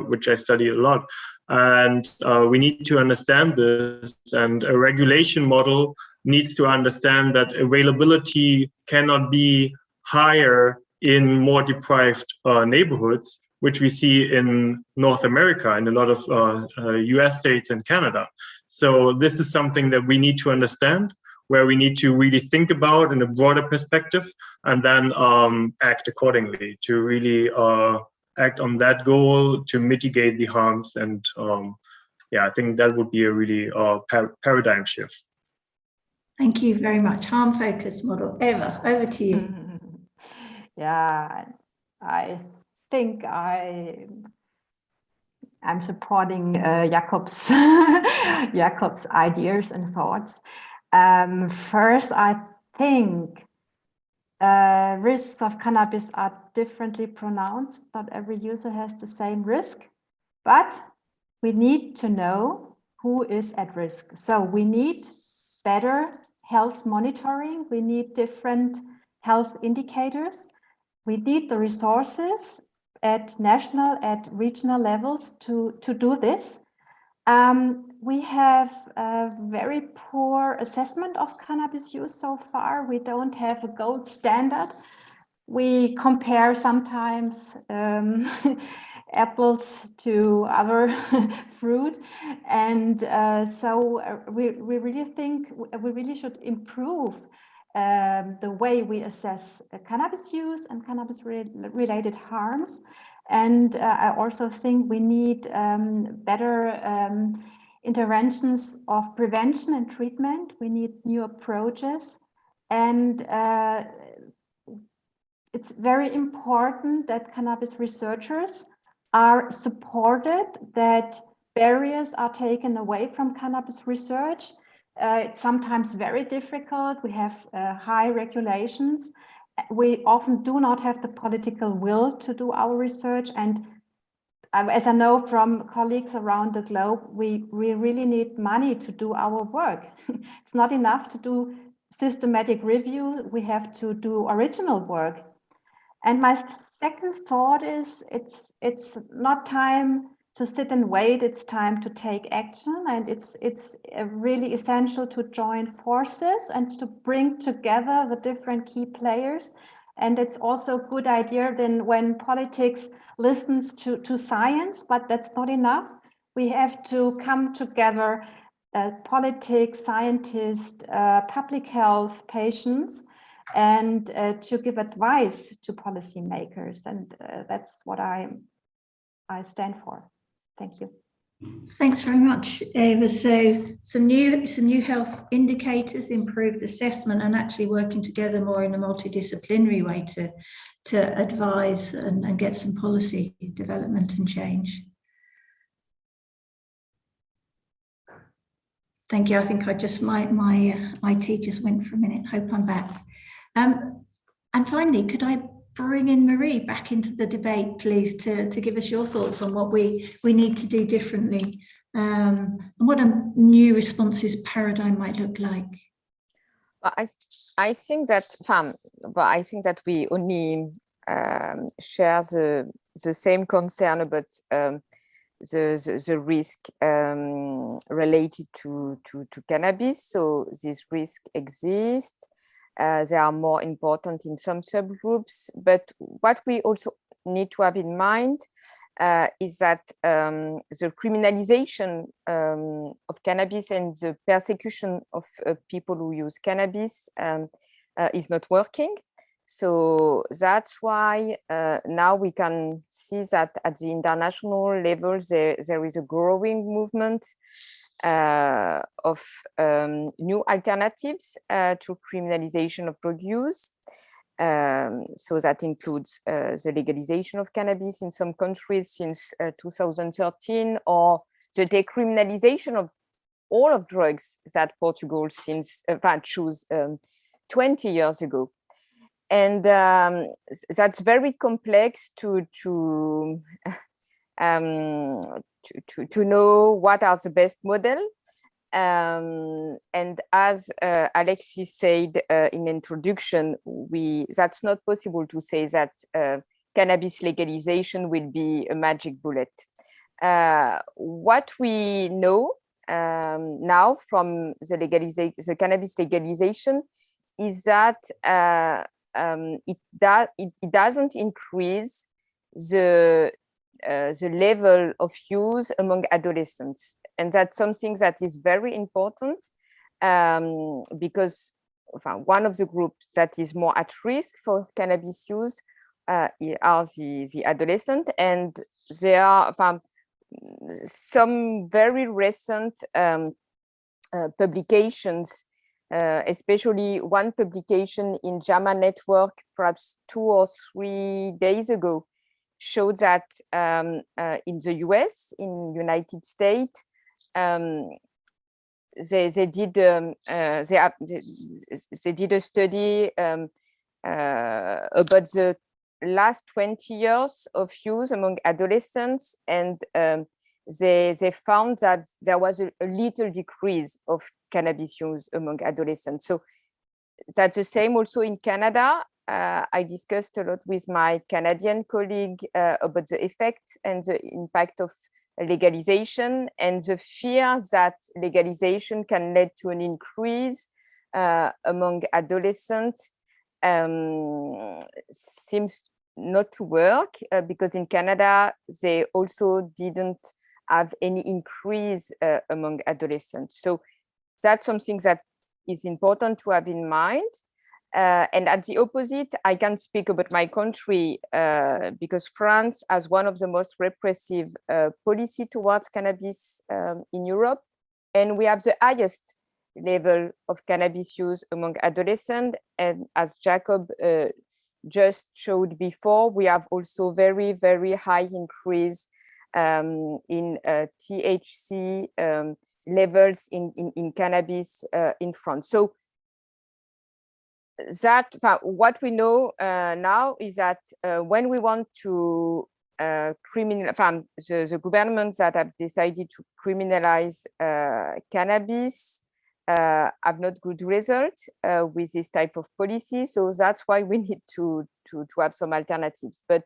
which I study a lot. And we need to understand this and a regulation model needs to understand that availability cannot be higher in more deprived uh, neighborhoods, which we see in North America and a lot of uh, US uh, states and Canada. So this is something that we need to understand where we need to really think about in a broader perspective and then um, act accordingly to really uh, act on that goal to mitigate the harms. And um, yeah, I think that would be a really uh, par paradigm shift. Thank you very much. Harm focused model. Eva, over to you. Yeah, I think I I'm supporting uh, Jakob's [laughs] Jakob's ideas and thoughts. Um, first, I think uh, risks of cannabis are differently pronounced. Not every user has the same risk, but we need to know who is at risk. So we need better health monitoring. We need different health indicators. We need the resources at national, at regional levels to, to do this. Um, we have a very poor assessment of cannabis use so far. We don't have a gold standard. We compare sometimes um, [laughs] apples to other [laughs] fruit. And uh, so uh, we, we really think we really should improve um, the way we assess cannabis use and cannabis re related harms. And uh, I also think we need um, better um, interventions of prevention and treatment. We need new approaches. And uh, it's very important that cannabis researchers are supported, that barriers are taken away from cannabis research. Uh, it's sometimes very difficult. We have uh, high regulations. We often do not have the political will to do our research. And uh, as I know from colleagues around the globe, we, we really need money to do our work. [laughs] it's not enough to do systematic review. We have to do original work. And my second thought is it's it's not time to sit and wait. It's time to take action, and it's it's uh, really essential to join forces and to bring together the different key players. And it's also a good idea then when politics listens to to science, but that's not enough. We have to come together, uh, politics, scientists, uh, public health, patients, and uh, to give advice to policymakers. And uh, that's what I, I stand for. Thank you. Thanks very much, Eva. So some new some new health indicators, improved assessment, and actually working together more in a multidisciplinary way to to advise and, and get some policy development and change. Thank you. I think I just my my uh, IT just went for a minute. Hope I'm back. Um, and finally, could I bring in Marie back into the debate, please, to, to give us your thoughts on what we, we need to do differently um, and what a new responses paradigm might look like. I, I think that, um, but I think that we only um, share the, the same concern about um, the, the, the, risk um, related to, to, to cannabis. So this risk exists. Uh, they are more important in some subgroups. But what we also need to have in mind uh, is that um, the criminalization um, of cannabis and the persecution of uh, people who use cannabis um, uh, is not working. So that's why uh, now we can see that at the international level, there, there is a growing movement uh, of um, new alternatives uh, to criminalization of drug use. Um, so that includes uh, the legalization of cannabis in some countries since uh, 2013 or the decriminalization of all of drugs that Portugal since uh, chose um, 20 years ago. And um, that's very complex to, to [laughs] um, to, to, to know what are the best model. Um, and as uh, Alexis said uh, in introduction, we that's not possible to say that uh, cannabis legalization will be a magic bullet. Uh, what we know um, now from the legalization, the cannabis legalization, is that uh, um, it, it, it doesn't increase the uh, the level of use among adolescents. And that's something that is very important um, because one of the groups that is more at risk for cannabis use uh, are the, the adolescent and there are some very recent um, uh, publications uh, especially one publication in JAMA network perhaps two or three days ago showed that um, uh, in the US, in United States, um, they, they did um, uh, they, they did a study um, uh, about the last 20 years of use among adolescents and um, they, they found that there was a, a, little decrease of cannabis use among adolescents. So that's the same also in Canada uh, I discussed a lot with my Canadian colleague uh, about the effect and the impact of legalization and the fear that legalization can lead to an increase uh, among adolescents um, seems not to work uh, because in Canada, they also didn't have any increase uh, among adolescents. So that's something that is important to have in mind. Uh, and at the opposite, I can speak about my country uh, because France has one of the most repressive uh, policy towards cannabis um, in Europe. And we have the highest level of cannabis use among adolescents. And as Jakob uh, just showed before, we have also very, very high increase um, in uh, THC um, levels in, in, in cannabis uh, in France. So that what we know uh, now is that uh, when we want to uh, criminal the, the governments that have decided to criminalize uh, cannabis uh, have not good result uh, with this type of policy. So that's why we [laughs] need to to to have some alternatives. But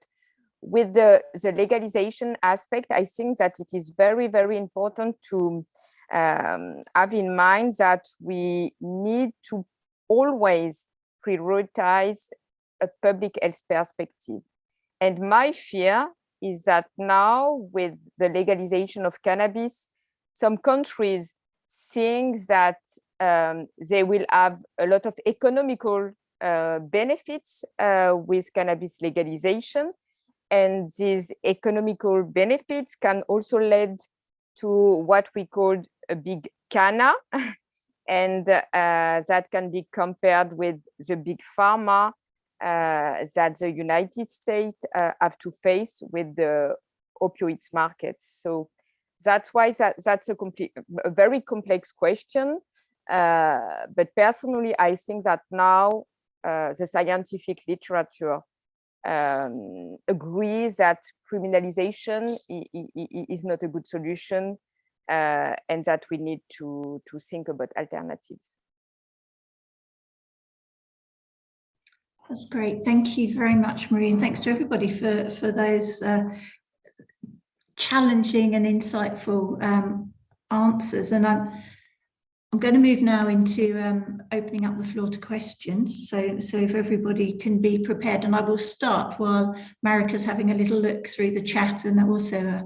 with the the legalization aspect i think that it is very very important to um, have in mind that we need to always prioritize a public health perspective. And my fear is that now with the legalization of cannabis, some countries think that um, they will have a lot of economical uh, benefits uh, with cannabis legalization. And these economical benefits can also lead to what we call a big canna, [laughs] and uh, that can be compared with the big pharma uh, that the United States uh, have to face with the opioids markets. So that's why that, that's a, complete, a very complex question. Uh, but personally, I think that now uh, the scientific literature um, agrees that criminalization is not a good solution uh, and that we need to, to think about alternatives. That's great. Thank you very much, Marie, and thanks to everybody for, for those uh, challenging and insightful um, answers. And I'm, I'm going to move now into um, opening up the floor to questions. So, so if everybody can be prepared, and I will start while Marika's having a little look through the chat, and also uh,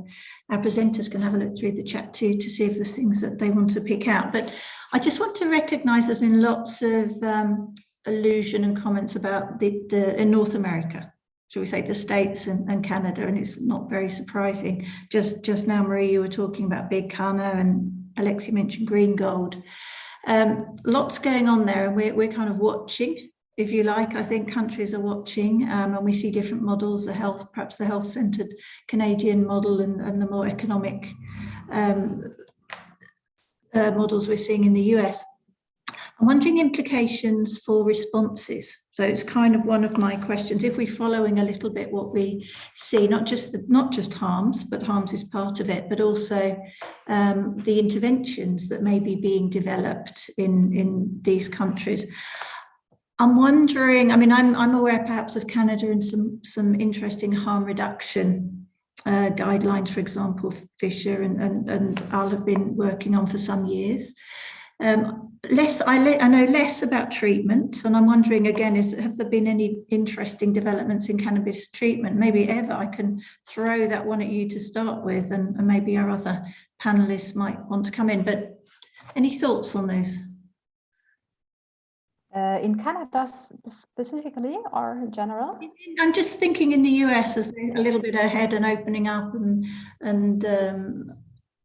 our presenters can have a look through the chat too to see if there's things that they want to pick out. But I just want to recognise there's been lots of um, allusion and comments about the, the in North America shall we say, the States and, and, Canada, and it's not very surprising. Just just now, Marie, you were talking about Big Kana and Alexi mentioned green gold. Um, lots going on there and we're, we're kind of watching, if you like, I think countries are watching um, and we see different models, the health, perhaps the health centered Canadian model and, and the more economic um, uh, models we're seeing in the US. I'm wondering implications for responses. So it's kind of one of my questions. If we're following a little bit what we see, not just the, not just harms, but harms is part of it, but also um, the interventions that may be being developed in, in these countries. I'm wondering, I mean, I'm, I'm aware perhaps of Canada and some, some interesting harm reduction uh, guidelines, for example, Fischer and, and, and I'll have been working on for some years. Um, less, I, I, know less about treatment, and I'm wondering again, is have there been any interesting developments in cannabis treatment? Maybe Eva I can throw that one at you to start with, and, and maybe our other panelists might want to come in. But any thoughts on those? Uh, in Canada specifically or in general? I'm just thinking in the US as a little bit ahead and opening up and and um,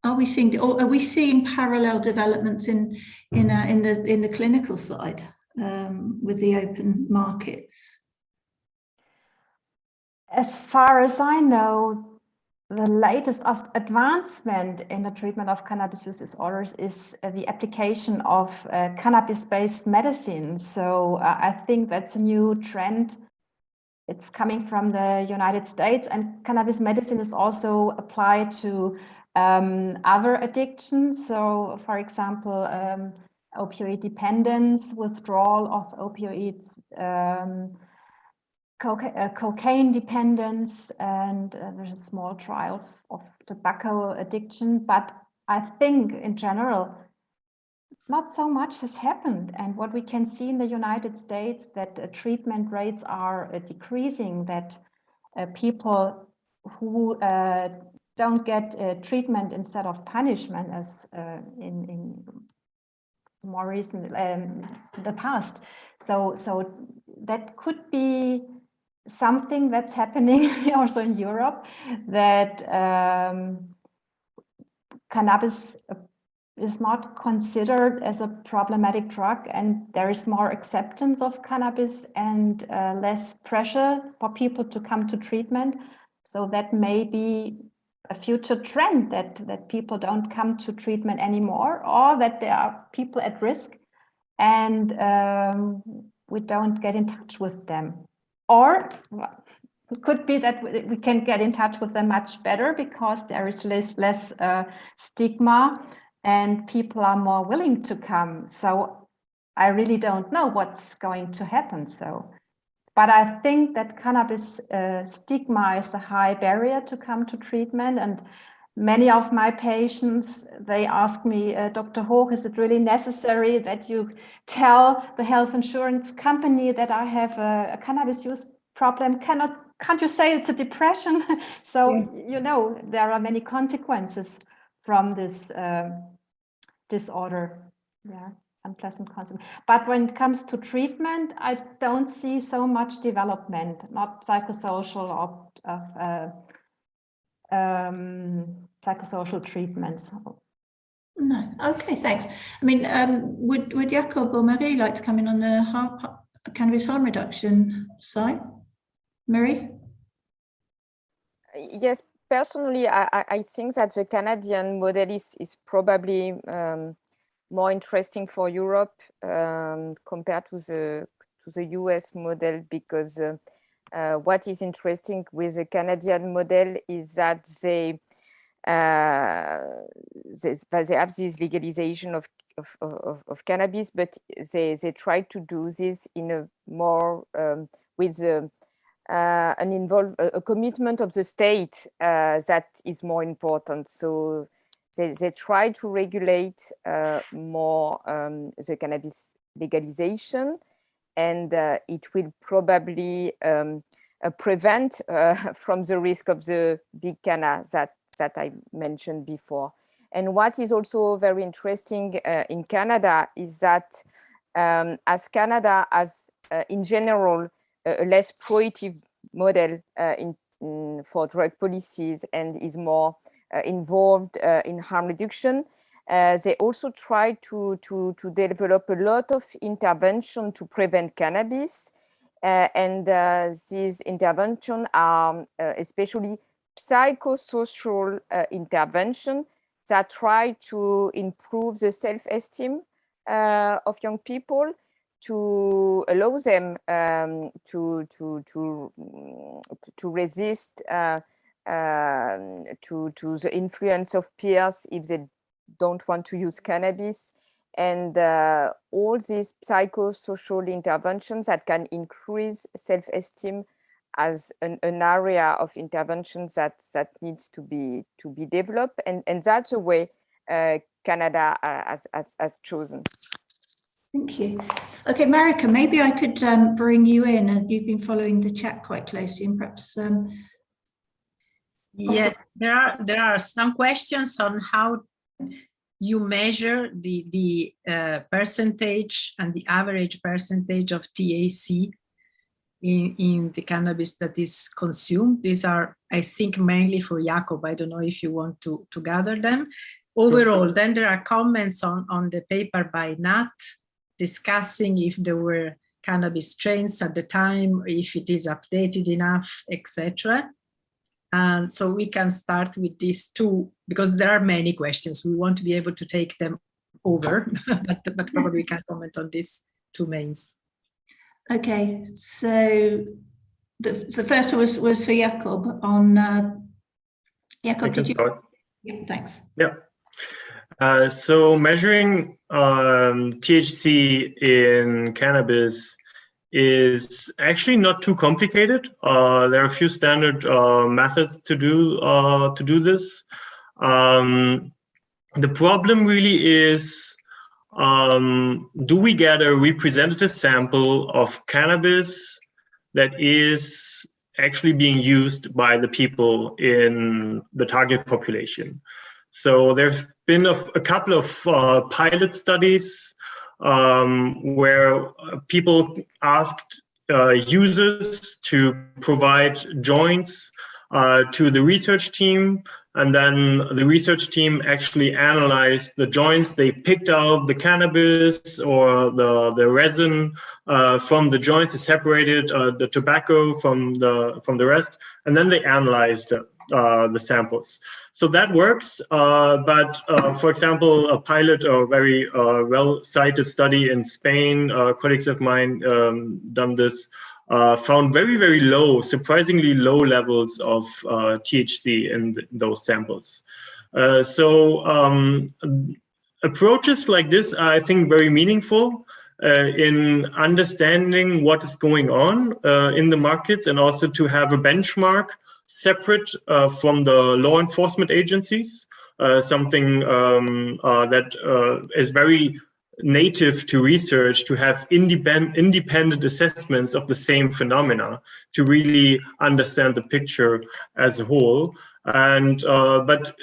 are we seeing or are we seeing parallel developments in in uh, in the in the clinical side um, with the open markets? As far as I know, the latest advancement in the treatment of cannabis use disorders is uh, the application of uh, cannabis-based medicine. So uh, I think that's a new trend. It's coming from the United States and cannabis medicine is also applied to um, other addictions. So, for example, um, opioid dependence, withdrawal of opioids, um, coca uh, cocaine dependence, and uh, there's a small trial of tobacco addiction. But I think in general, not so much has happened. And what we can see in the United States that uh, treatment rates are uh, decreasing, that uh, people who uh, don't get treatment instead of punishment as in, in more recent um, the past. So so that could be something that's happening [laughs] also in Europe that um, cannabis is not considered as a problematic drug and there is more acceptance of cannabis and uh, less pressure for people to come to treatment. So that may be a future trend that, that people don't come to treatment anymore or that there are people at risk and um, we don't get in touch with them. Or it could be that we can get in touch with them much better because there is less, less uh, stigma and people are more willing to come. So I really don't know what's going to happen. So, but I think that cannabis uh, stigma is a high barrier to come to treatment. And many of my patients, they ask me, uh, Dr. Hoch, is it really necessary that you tell the health insurance company that I have a, a cannabis use problem? Cannot, can't you say it's a depression? [laughs] so, yeah. you know, there are many consequences from this um, disorder. Yeah, unpleasant consequence. But when it comes to treatment, I don't see so much development, not psychosocial or of uh, um, psychosocial treatments. No, okay, thanks. I mean, um, would would Jakob or Marie like to come in on the harm, cannabis harm reduction side? Marie? Yes, personally, I, I, think that the Canadian model is, is probably um, more interesting for Europe um, compared to the to the US model because uh, uh, what is interesting with the Canadian model is that they uh, they, they have this legalization of of, of, of, cannabis, but they, they try to do this in a more um, with the uh, an involve a, a, commitment of the state uh, that is more important. So they, they try to regulate uh, more um, the cannabis legalization and uh, it will probably um, uh, prevent [laughs] from the risk of the big canna that, that I mentioned before. And what is also very interesting in Canada is that um, as Canada has in general a less proactive model uh, in, in, for drug policies and is more uh, involved uh, in harm reduction. they also try to, to, to develop a lot of intervention to prevent cannabis. and these interventions are especially psychosocial intervention that try to improve the self-esteem uh, of young people to allow them um, to, to, to, to resist uh, uh, to, to the influence of peers if they don't want to use cannabis. And uh, all these psychosocial interventions that can increase self-esteem as an, an, area of interventions that that needs to be to be developed and and that's the way uh, Canada uh, has, has, has chosen. Thank you. Okay, Marika, maybe I could um, bring you in and you've been following the chat quite closely and perhaps um, Yes, there are there are some questions on how you measure the the uh, percentage and the average percentage of THC in in the cannabis that is consumed. These are, I think, mainly for Jakob. I don't know if you want to to gather them. Overall, then there are comments on on the paper by Nutt discussing if there were cannabis strains at the time, if it is updated enough, etc. And so we can start with these two, because there are many questions. We want to be able to take them over, [laughs] but, but probably we can comment on these two mains. Okay, so the, the first one was, was for Jakob on, uh, Jakob, did you? Start. Yeah, thanks. Yeah. Uh, so measuring um, THC in cannabis is actually not too complicated. Uh, there are a few standard uh, methods to do uh, to do this. Um, the problem really is, um, do we get a representative sample of cannabis that is actually being used by the people in the target population? So there's been a, a couple of uh, pilot studies um, where people asked uh, users to provide joints uh, to the research team and then the research team actually analyzed the joints. They picked out the cannabis or the, the resin uh, from the joints, they separated uh, the tobacco from the, from the rest, and then they analyzed uh, the samples. So that works, uh, but uh, for example, a pilot or very uh, well-cited study in Spain, colleagues of mine um, done this uh, found very, very low, surprisingly low levels of uh, THC in, th those samples. Uh, so um, approaches like this are, I think, very meaningful uh, in understanding what is going on uh, in the markets and also to have a benchmark separate uh, from the law enforcement agencies, something um, that is very native to research to have independent independent assessments of the same phenomena to really understand the picture as a whole. And uh, but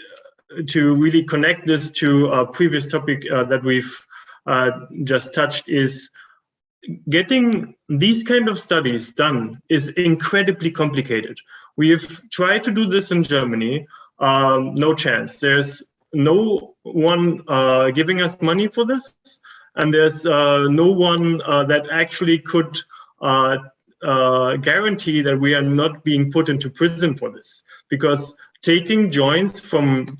to really connect this to a previous topic uh, that we've uh, just touched is getting these kind of studies done is incredibly complicated. We've tried to do this in germany um, no chance. There's no one uh, giving us money for this. And there's uh, no one uh, that actually could uh, guarantee that we are not being put into prison for this. Because taking joints from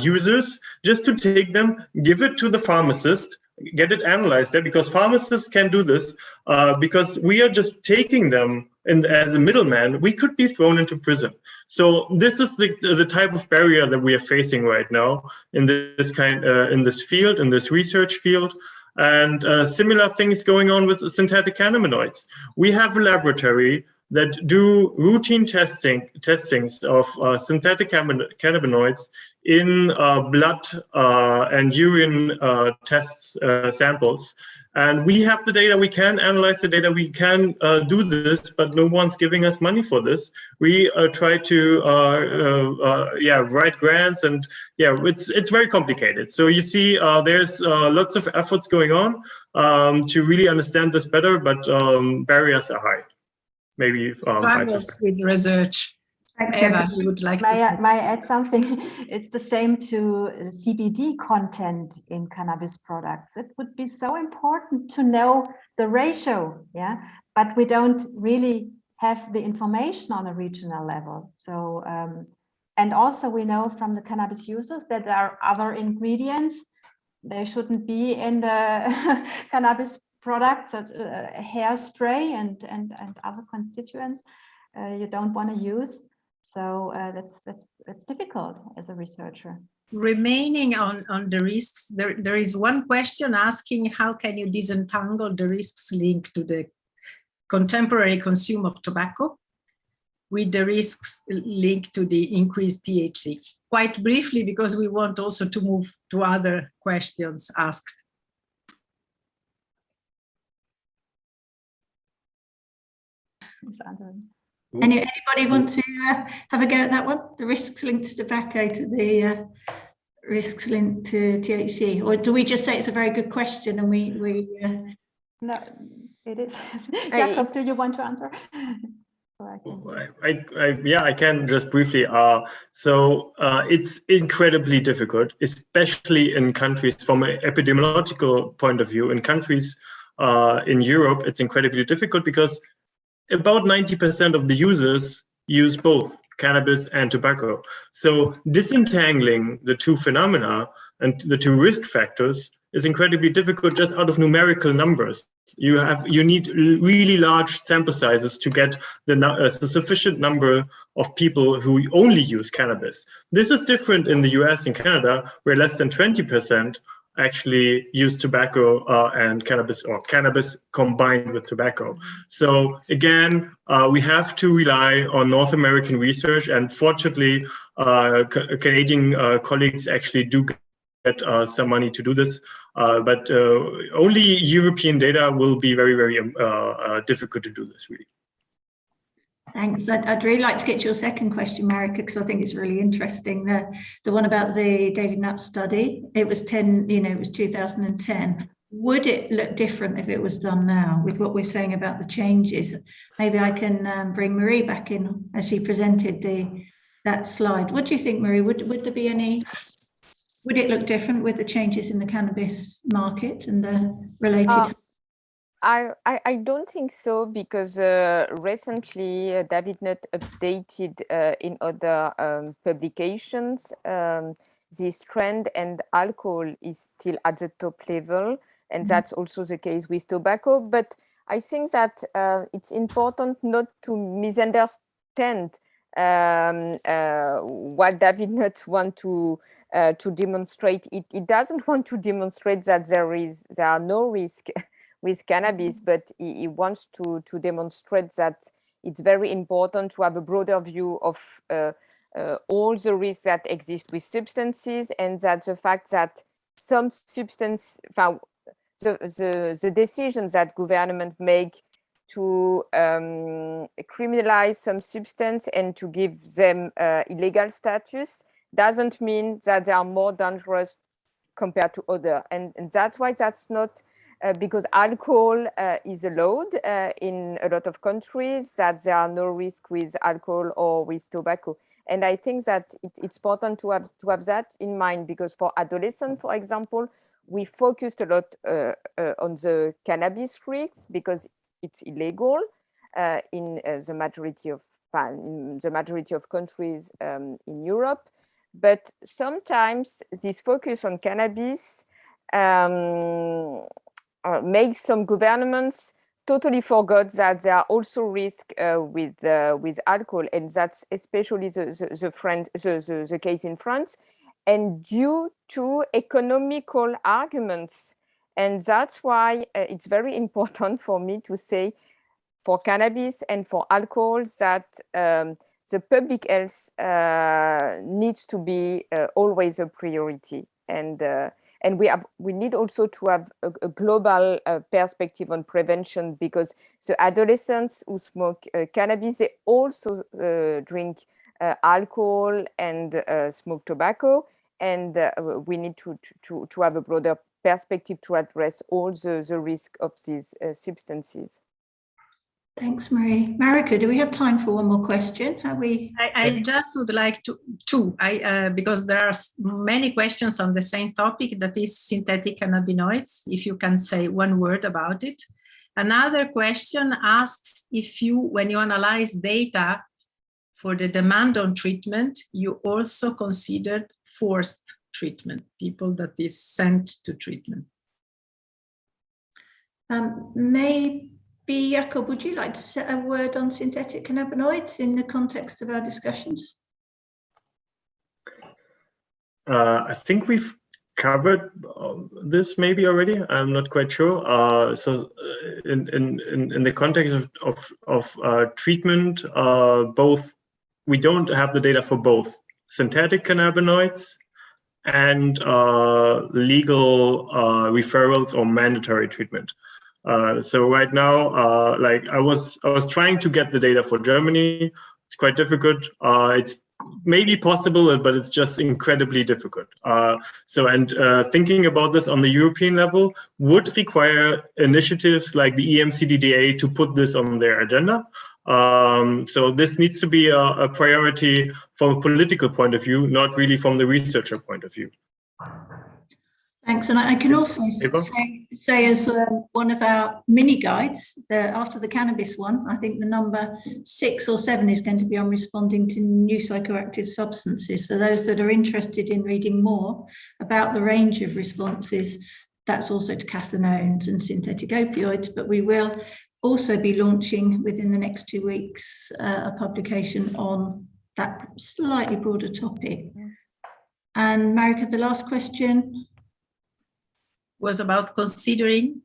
users just to take them give it to the pharmacist get it analyzed there because pharmacists can do this uh, because we are just taking them in, as a middleman, we could be thrown into prison. So this is the, the type of barrier that we are facing right now in this kind uh, in this field, in this research field. And uh, similar things going on with synthetic cannabinoids. We have a laboratory that do routine testing testings of uh, synthetic cannabinoids in uh, blood uh, and urine uh, tests uh, samples and we have the data, we can analyze the data, we can uh, do this, but no one's giving us money for this. We uh, try to, uh, uh, uh yeah, write grants and yeah, it's it's very complicated. So you see, uh, there's lots of efforts going on um, to really understand this better, but um, barriers are high. Maybe um, with research Eva, you would like may to I, may I add something? [laughs] It's the same to CBD content in cannabis products. It would be so important to know the ratio, yeah, but we don't really have the information on a regional level. So, um, and also we know from the cannabis users that there are other ingredients. They shouldn't be in the [laughs] cannabis products, uh, hairspray and, and, and other constituents uh, you don't want to use. So uh, that's that's that's difficult as a researcher. Remaining on on the risks, there there is one question asking how can you disentangle the risks linked to the contemporary consume of tobacco with the risks linked to the increased THC. Quite briefly, because we want also to move to other questions asked. Any, anybody want to uh, have a go at that one? The risks linked to tobacco to the uh, risks linked to THC? Or do we just say it's a very good question and we... we uh... No, it is. [laughs] Jakob, do you want to answer? [laughs] I, I, I, yeah, I can just briefly. Uh, so uh, it's incredibly difficult, especially in countries from an epidemiological point of view. In countries uh, in Europe, it's incredibly difficult because about 90% of the users use both cannabis and tobacco. So disentangling the two phenomena and the two risk factors is incredibly difficult just out of numerical numbers. You have you need really large sample sizes to get the, uh, the sufficient number of people who only use cannabis. This is different in the US and Canada, where less than 20% actually use tobacco uh, and cannabis or cannabis combined with tobacco. So again, uh, we have to rely on North American research and fortunately uh, Canadian uh, colleagues actually do get uh, some money to do this. Uh, but only European data will be very, very um, difficult to do this really. Thanks. I'd, I'd, really like to get your second question, Marika, because I think it's really interesting. The the one about the David Nutt study. It was 10, you know, it was 2010. Would it look different if it was done now with what we're saying about the changes? Maybe I can um, bring Marie back in as she presented the that slide. What do you think, Marie? Would would there be any? Would it look different with the changes in the cannabis market and the related? Uh, I, I, I, don't think so because uh, recently uh, David Nutt updated uh, in other um, publications um, this trend and alcohol is still at the top level and mm -hmm. that's also the case with tobacco but I think that uh, it's important not to misunderstand um, uh, what David Nutt want to uh, to demonstrate. It, it doesn't [laughs] want to demonstrate that there is there are no risk with cannabis, but he, he, wants to, to demonstrate that it's very important to have a broader view of uh, uh, all the risks that exist with substances and that the fact that some substance, the, the, the decisions that government make to um, criminalize some substance and to give them uh, illegal status doesn't mean that they are more dangerous compared to other. And, and that's why that's not uh, because alcohol uh, is allowed uh, in a lot of countries that there are no risk with alcohol or with tobacco. And I think that it, it's important to have, to have that in mind because for adolescents, for example, we focused a lot uh, uh, on the cannabis risks because it's illegal in the majority of in the majority of countries um, in Europe. But sometimes this focus on cannabis um, uh, make some governments totally forgot that there are also risks uh, with uh, with alcohol, and that's especially the the, the, friend, the, the, the case in France. And due to economical arguments, and that's why uh, it's very [laughs] important for me to say for cannabis and for alcohol that um, the public health uh, needs to be uh, always a priority. And and we have we need also to have a, a global uh, perspective on prevention because the adolescents who smoke uh, cannabis they also uh, drink uh, alcohol and uh, smoke tobacco. And uh, we need to, to to have a broader perspective to address all the the risk of these substances Thanks, Marie. Marika, do we have time for one more question? Have we? I, I just would like to two, I uh, because there are many questions on the same topic that is synthetic cannabinoids. If you can say one word about it. Another question asks if you, when you analyze data for the demand on treatment, you also considered forced treatment, people that is sent to treatment. Um, maybe B. Jakob, would you like to say a word on synthetic cannabinoids in the context of our discussions? Uh, I think we've covered uh, this maybe already. I'm not quite sure. Uh, so, uh, in, in in the context of of, of uh, treatment, uh, both we don't have the data for both synthetic cannabinoids and legal referrals or mandatory treatment. Uh, so right now, uh, like I was, I was trying to get the data for Germany. It's quite difficult. Uh, it's maybe possible, but it's just incredibly difficult. Uh, so, and uh, thinking about this on the European level would require initiatives like the EMCDDA to put this on their agenda. Um, so this needs to be a, a priority from a political point of view, not really from the researcher point of view. Thanks, and I, can also say, say, as uh, one of our mini guides, the, after the cannabis one, I think the number six or seven is going to be on responding to new psychoactive substances. For those that are interested in reading more about the range of responses, that's also to cathinones and synthetic opioids, but we will also be launching within the next two weeks uh, a publication on that slightly broader topic. And Marika, the last question was about considering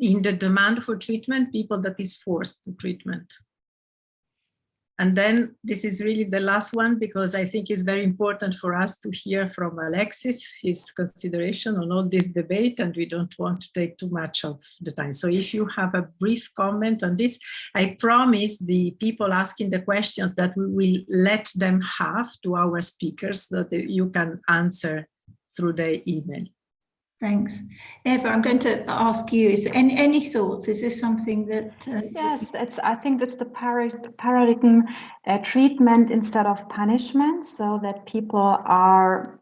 in the demand for treatment, people that is forced to treatment. And then this is really the last one because I think it's very important for us to hear from Alexis, his consideration on all this debate, and we don't want to take too much of the time. So if you have a brief comment on this, I promise the people asking the questions that we will let them have to our speakers that you can answer through the email. Thanks. Eva, I'm going to ask you, is any, any thoughts? Is this something that... Uh, yes, it's, I think it's the paradigm uh, treatment instead of punishment so that people are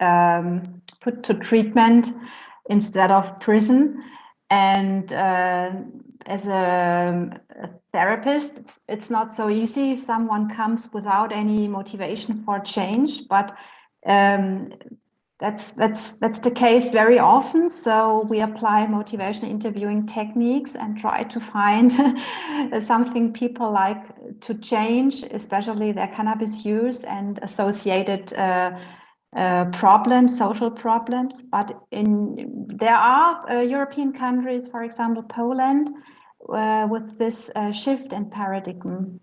um, put to treatment instead of prison. And uh, as a, a therapist, it's, it's, not so easy if someone comes without any motivation for change, but um, that's that's that's the case very often. So we apply motivational interviewing techniques and try to find [laughs] something people like to change especially their cannabis use and associated uh, uh, problems social problems. But in there are uh, european countries for example poland uh, with this uh, shift in paradigm.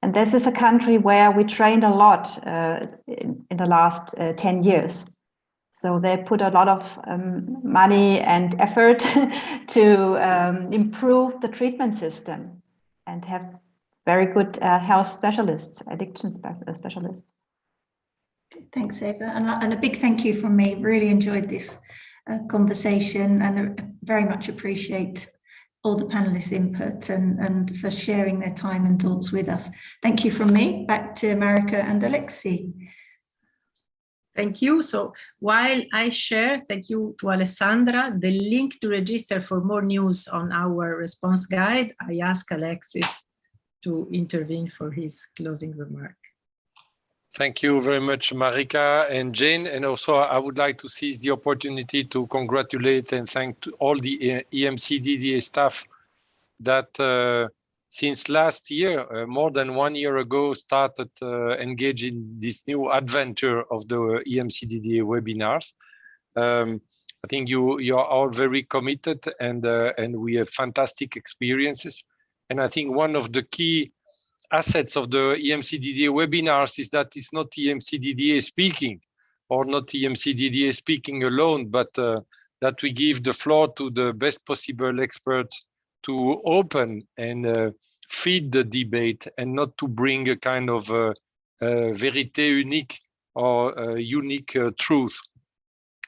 And this is a country where we trained a lot uh, in, in, the last 10 years so they put a lot of um, money and effort [laughs] to um, improve the treatment system and have very good uh, health specialists, addiction spe uh, specialists. Thanks, Eva. And, and, a big thank you from me. Really enjoyed this uh, conversation and uh, very much appreciate all the panelists' input and, and for sharing their time and thoughts with us. Thank you from me. Back to Marika and Alexi. Thank you. So while I share, thank you to Alessandra, the link to register for more news on our response guide, I ask Alexis to intervene for his closing remark. Thank you very much, Marika and Jane. And also I would like to seize the opportunity to congratulate and thank all the EMCDDA staff that uh, since last year, uh, more than one year ago, started uh, engaging this new adventure of the EMCDDA webinars. Um, I think you you are all very committed and uh, and we have fantastic experiences. And I think one of the key assets of the EMCDDA webinars is that it's not EMCDDA speaking or not EMCDDA speaking alone, but uh, that we give the floor to the best possible experts to open and uh, feed the debate and not to bring a kind of uh, uh, vérité unique or uh, unique uh, truth.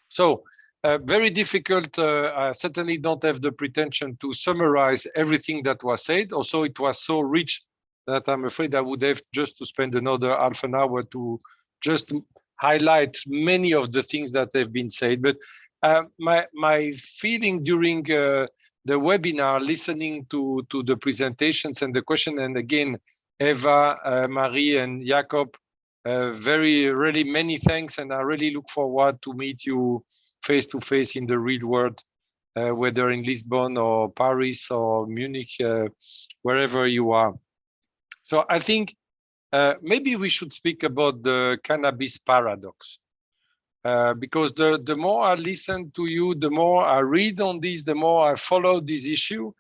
So uh, very difficult. Uh, I certainly don't have the pretension to summarize everything that was said. Also, it was so rich that I'm afraid I would have just to spend another half an hour to just highlight many of the things that have been said. But my my feeling during the webinar, listening to, to the presentations and the question. And again, Eva, uh, Marie and Jakob, uh, very, really many thanks. And I really look forward to meet you face to face in the real world, uh, whether in Lisbon or Paris or Munich, uh, wherever you are. So I think uh, maybe we should speak about the cannabis paradox. Uh, because the, the more I listen to you, the more I read on this, the more I follow this issue,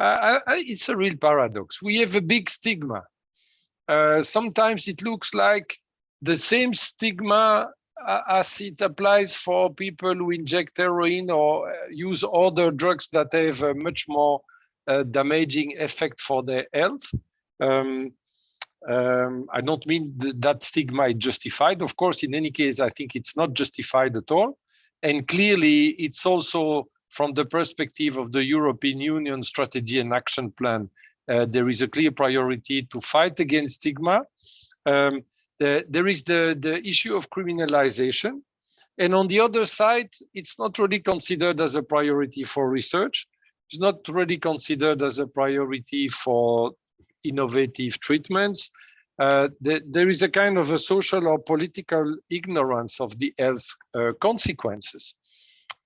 uh, I, it's a real paradox. We have a big stigma. Uh, sometimes it looks like the same stigma uh, as it applies for people who inject heroin or uh, use other drugs that have a much more damaging effect for their health. Um, um, I don't mean th that stigma is justified. Of course, in any case, I think it's not justified at all. And clearly, it's also from the perspective of the European Union strategy and action plan, uh, there is a clear priority to fight against stigma. Um, the, there is the, the issue of criminalization. And on the other side, it's not really considered as a priority for research. It's not really considered as a priority for innovative treatments. Uh, the, there is a kind of a social or political ignorance of the health uh, consequences.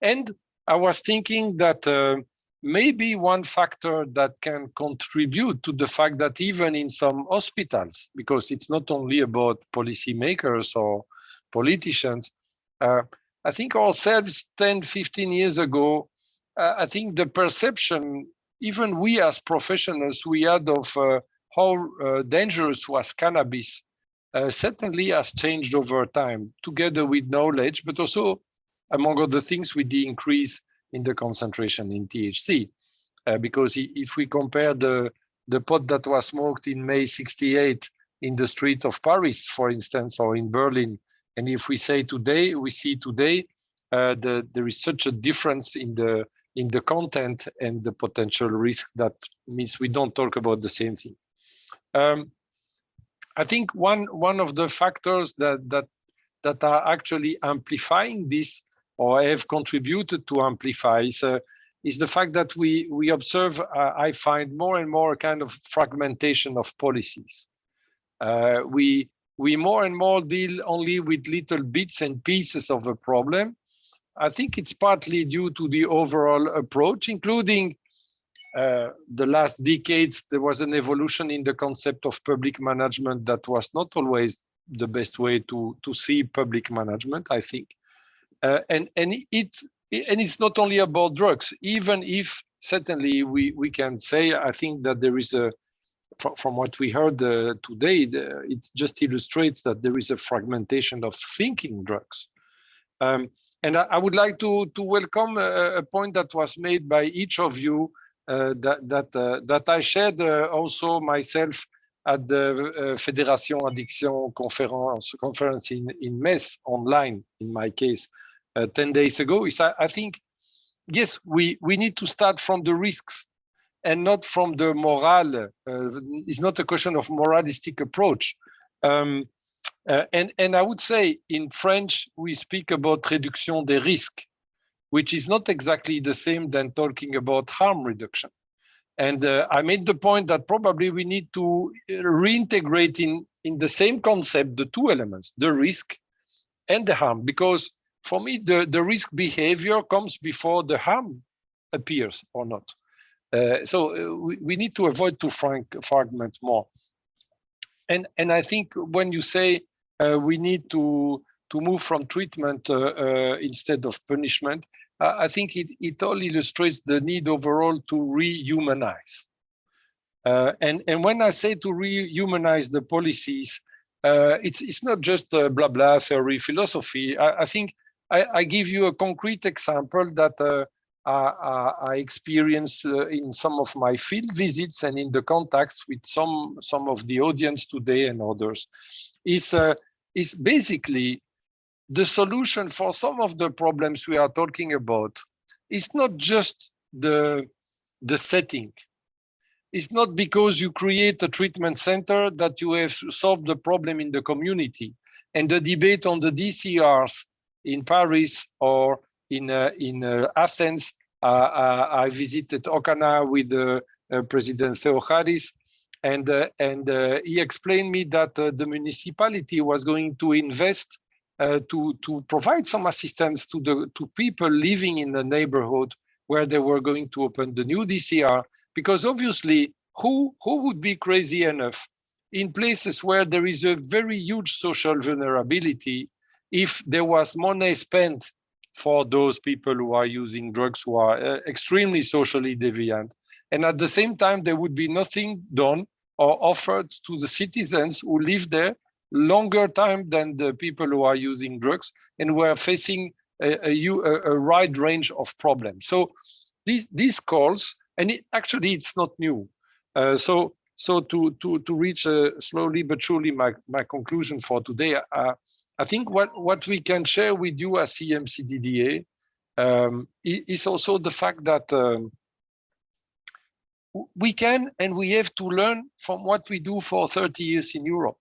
And I was thinking that uh, maybe one factor that can contribute to the fact that even in some hospitals, because it's not only about policymakers or politicians, uh, I think ourselves 10, 15 years ago, uh, I think the perception even we as professionals, we had of uh, how uh, dangerous was cannabis uh, certainly has changed over time, together with knowledge, but also, among other things, with the increase in the concentration in THC. Uh, because if we compare the, the pot that was smoked in May 68 in the street of Paris, for instance, or in Berlin, and if we say today, we see today, uh, the, there is such a difference in the in the content and the potential risk that means we don't talk about the same thing. Um, I think one one of the factors that that that are actually amplifying this or have contributed to amplify is, uh, is the fact that we we observe uh, I find more and more kind of fragmentation of policies. Uh, we we more and more deal only with little bits and pieces of a problem. I think it's partly due to the overall approach, including uh, the last decades, there was an evolution in the concept of public management that was not always the best way to, to see public management, I think. Uh, and, and, it, and it's not only about drugs, even if certainly we, we can say, I think that there is a, from, from what we heard uh, today, the, it just illustrates that there is a fragmentation of thinking drugs. Um, and I, I, would like to, to welcome a, a point that was made by each of you that that uh, that I shared uh, also myself at the Fédération Addiction conference conference in in Metz online in my case 10 days ago is I, I think yes we we need to start from the risks and not from the moral. Uh, it's not a question of moralistic approach. Um, uh, and, and I would say in French, we speak about réduction des risques which is not exactly the same than talking about harm reduction. And uh, I made the point that probably we need to reintegrate in, in the same concept, the two elements, the risk and the harm, because for me, the, the risk behavior comes before the harm appears or not. Uh, so uh, we, we, need to avoid to fragment more. And, and I think when you say uh, we need to, to move from treatment uh, uh, instead of punishment, I think it, it all illustrates the need overall to rehumanize. Uh, and, and when I say to rehumanize the policies, uh, it's, it's not just a blah blah theory philosophy. I, I think I, I, give you a concrete example that uh, I, I experienced uh, in some of my field visits and in the contacts with some, some of the audience today and others. Is, uh, is basically the solution for some of the problems we are talking about is not just the, the setting. It's not because you create a treatment center that you have solved the problem in the community. And the debate on the DCRs in Paris or in, uh, in uh, Athens, uh, uh I visited Okana with uh, President Theocharis, and, uh, and he explained me that the municipality was going to invest uh, to to provide some assistance to the to people living in the neighborhood where they were going to open the new DCR because obviously who who would be crazy enough in places where there is a very huge social vulnerability if there was money spent for those people who are using drugs who are uh, extremely socially deviant and at the same time there would be nothing done or offered to the citizens who live there longer time than the people who are using drugs and we're facing a, a, a wide range of problems. So these, these calls, and it, actually it's not new. Uh, so so to, to, to reach uh, slowly but surely my, my conclusion for today, uh, I think what, what we can share with you as EMCDDA um, is also the fact that um, we can and we have to learn from what we do for 30 years in Europe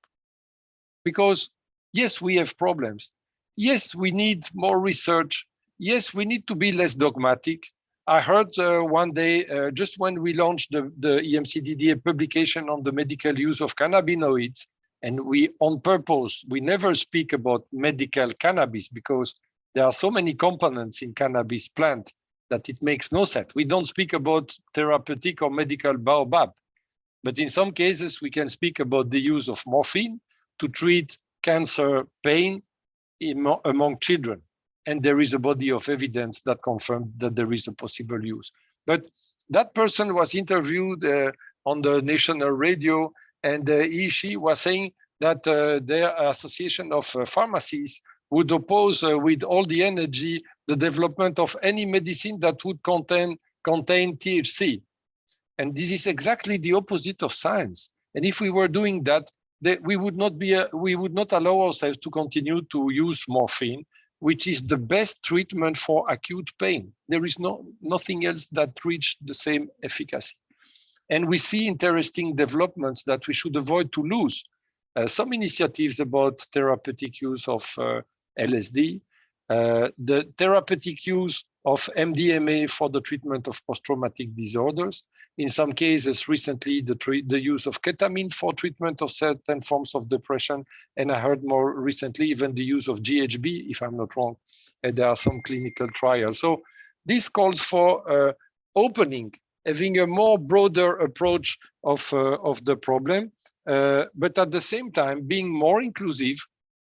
because yes, we have problems. Yes, we need more research. Yes, we need to be less dogmatic. I heard uh, one day, uh, just when we launched the, the EMCDDA publication on the medical use of cannabinoids, and we, on purpose, we never speak about medical cannabis because there are so many components in cannabis plant that it makes no sense. We don't speak about therapeutic or medical baobab. But in some cases, we can speak about the use of morphine, to treat cancer pain among children. And there is a body of evidence that confirmed that there is a possible use. But that person was interviewed uh, on the national radio, and uh, he, she was saying that uh, their association of uh, pharmacies would oppose uh, with all the energy the development of any medicine that would contain contain THC. And this is exactly the opposite of science. And if we were doing that, that we would not be, uh, we would not allow ourselves to continue to use morphine, which is the best treatment for acute pain. There is no nothing else that reach the same efficacy. And we see interesting developments that we should avoid to lose. Uh, some initiatives about therapeutic use of uh, LSD, uh, the therapeutic use of MDMA for the treatment of post-traumatic disorders. In some cases, recently, the, the use of ketamine for treatment of certain forms of depression. And I heard more recently, even the use of GHB, if I'm not wrong. And there are some clinical trials. So this calls for uh, opening, having a more broader approach of, uh, of the problem, uh, but at the same time, being more inclusive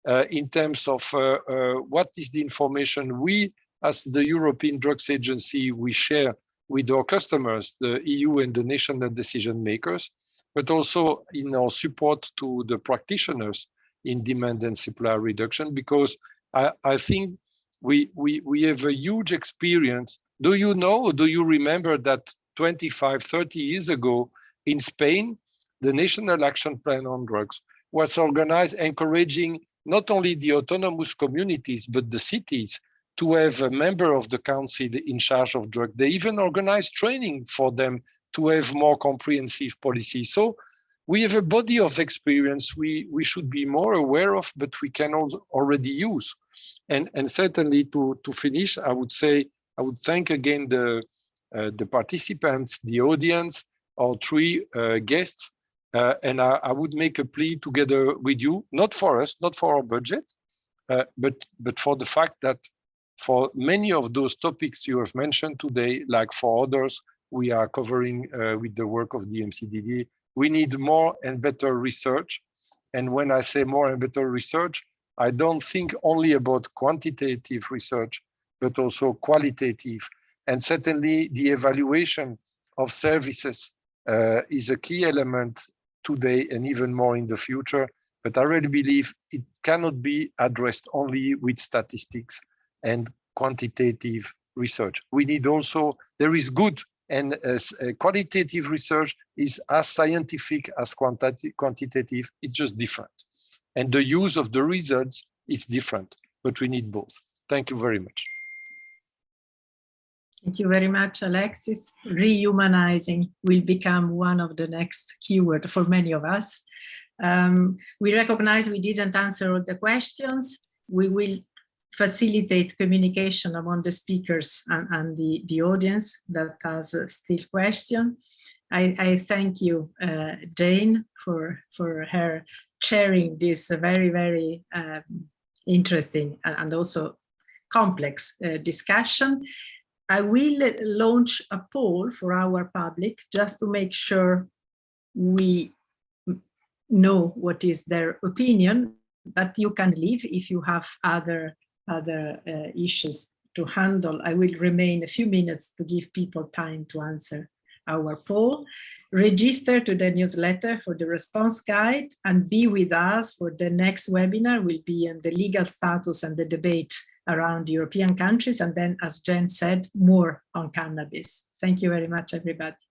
uh, in terms of uh, uh, what is the information we as the European Drugs Agency, we share with our customers, the EU and the national decision makers, but also in our support to the practitioners in demand and supply reduction, because I, I think we, we, we have a huge experience. Do you know, do you remember that 25, 30 years ago in Spain, the National Action Plan on Drugs was organized encouraging not only the autonomous communities, but the cities to have a member of the council in charge of drug. They even organize training for them to have more comprehensive policies. So we have a body of experience we, we should be more aware of, but we can already use. And, and certainly to, to finish, I would say, I would thank again the, uh, the participants, the audience, our three uh, guests, uh, and I, I, would make a plea together with you, not for us, not for our budget, uh, but, but for the fact that for many of those topics you have mentioned today, like for others, we are covering uh, with the work of the EMCDDA, we need more and better research. And when I say more and better research, I don't think only about quantitative research, but also qualitative. And certainly the evaluation of services uh, is a key element today and even more in the future. But I really believe it cannot be addressed only with statistics and quantitative research. We need also, there is good and uh, qualitative research is as scientific as quantitative, quantitative, it's just different. And the use of the results is different, but we need both. Thank you very much. Thank you very much, Alexis. Rehumanizing will become one of the next keyword for many of us. Um, we recognize we didn't answer all the questions. We will facilitate communication among the speakers and, and the, the audience that has still question. I, I thank you, uh, Jane, for, for her sharing this very, very um, interesting and also complex uh, discussion. I will launch a poll for our public just to make sure we know what is their opinion, but you can leave if you have other other uh, issues to handle. I will remain a few minutes to give people time to answer our poll. Register to the newsletter for the response guide and be with us for the next webinar will be on the legal status and the debate around European countries. And then, as Jen said, more on cannabis. Thank you very much, everybody.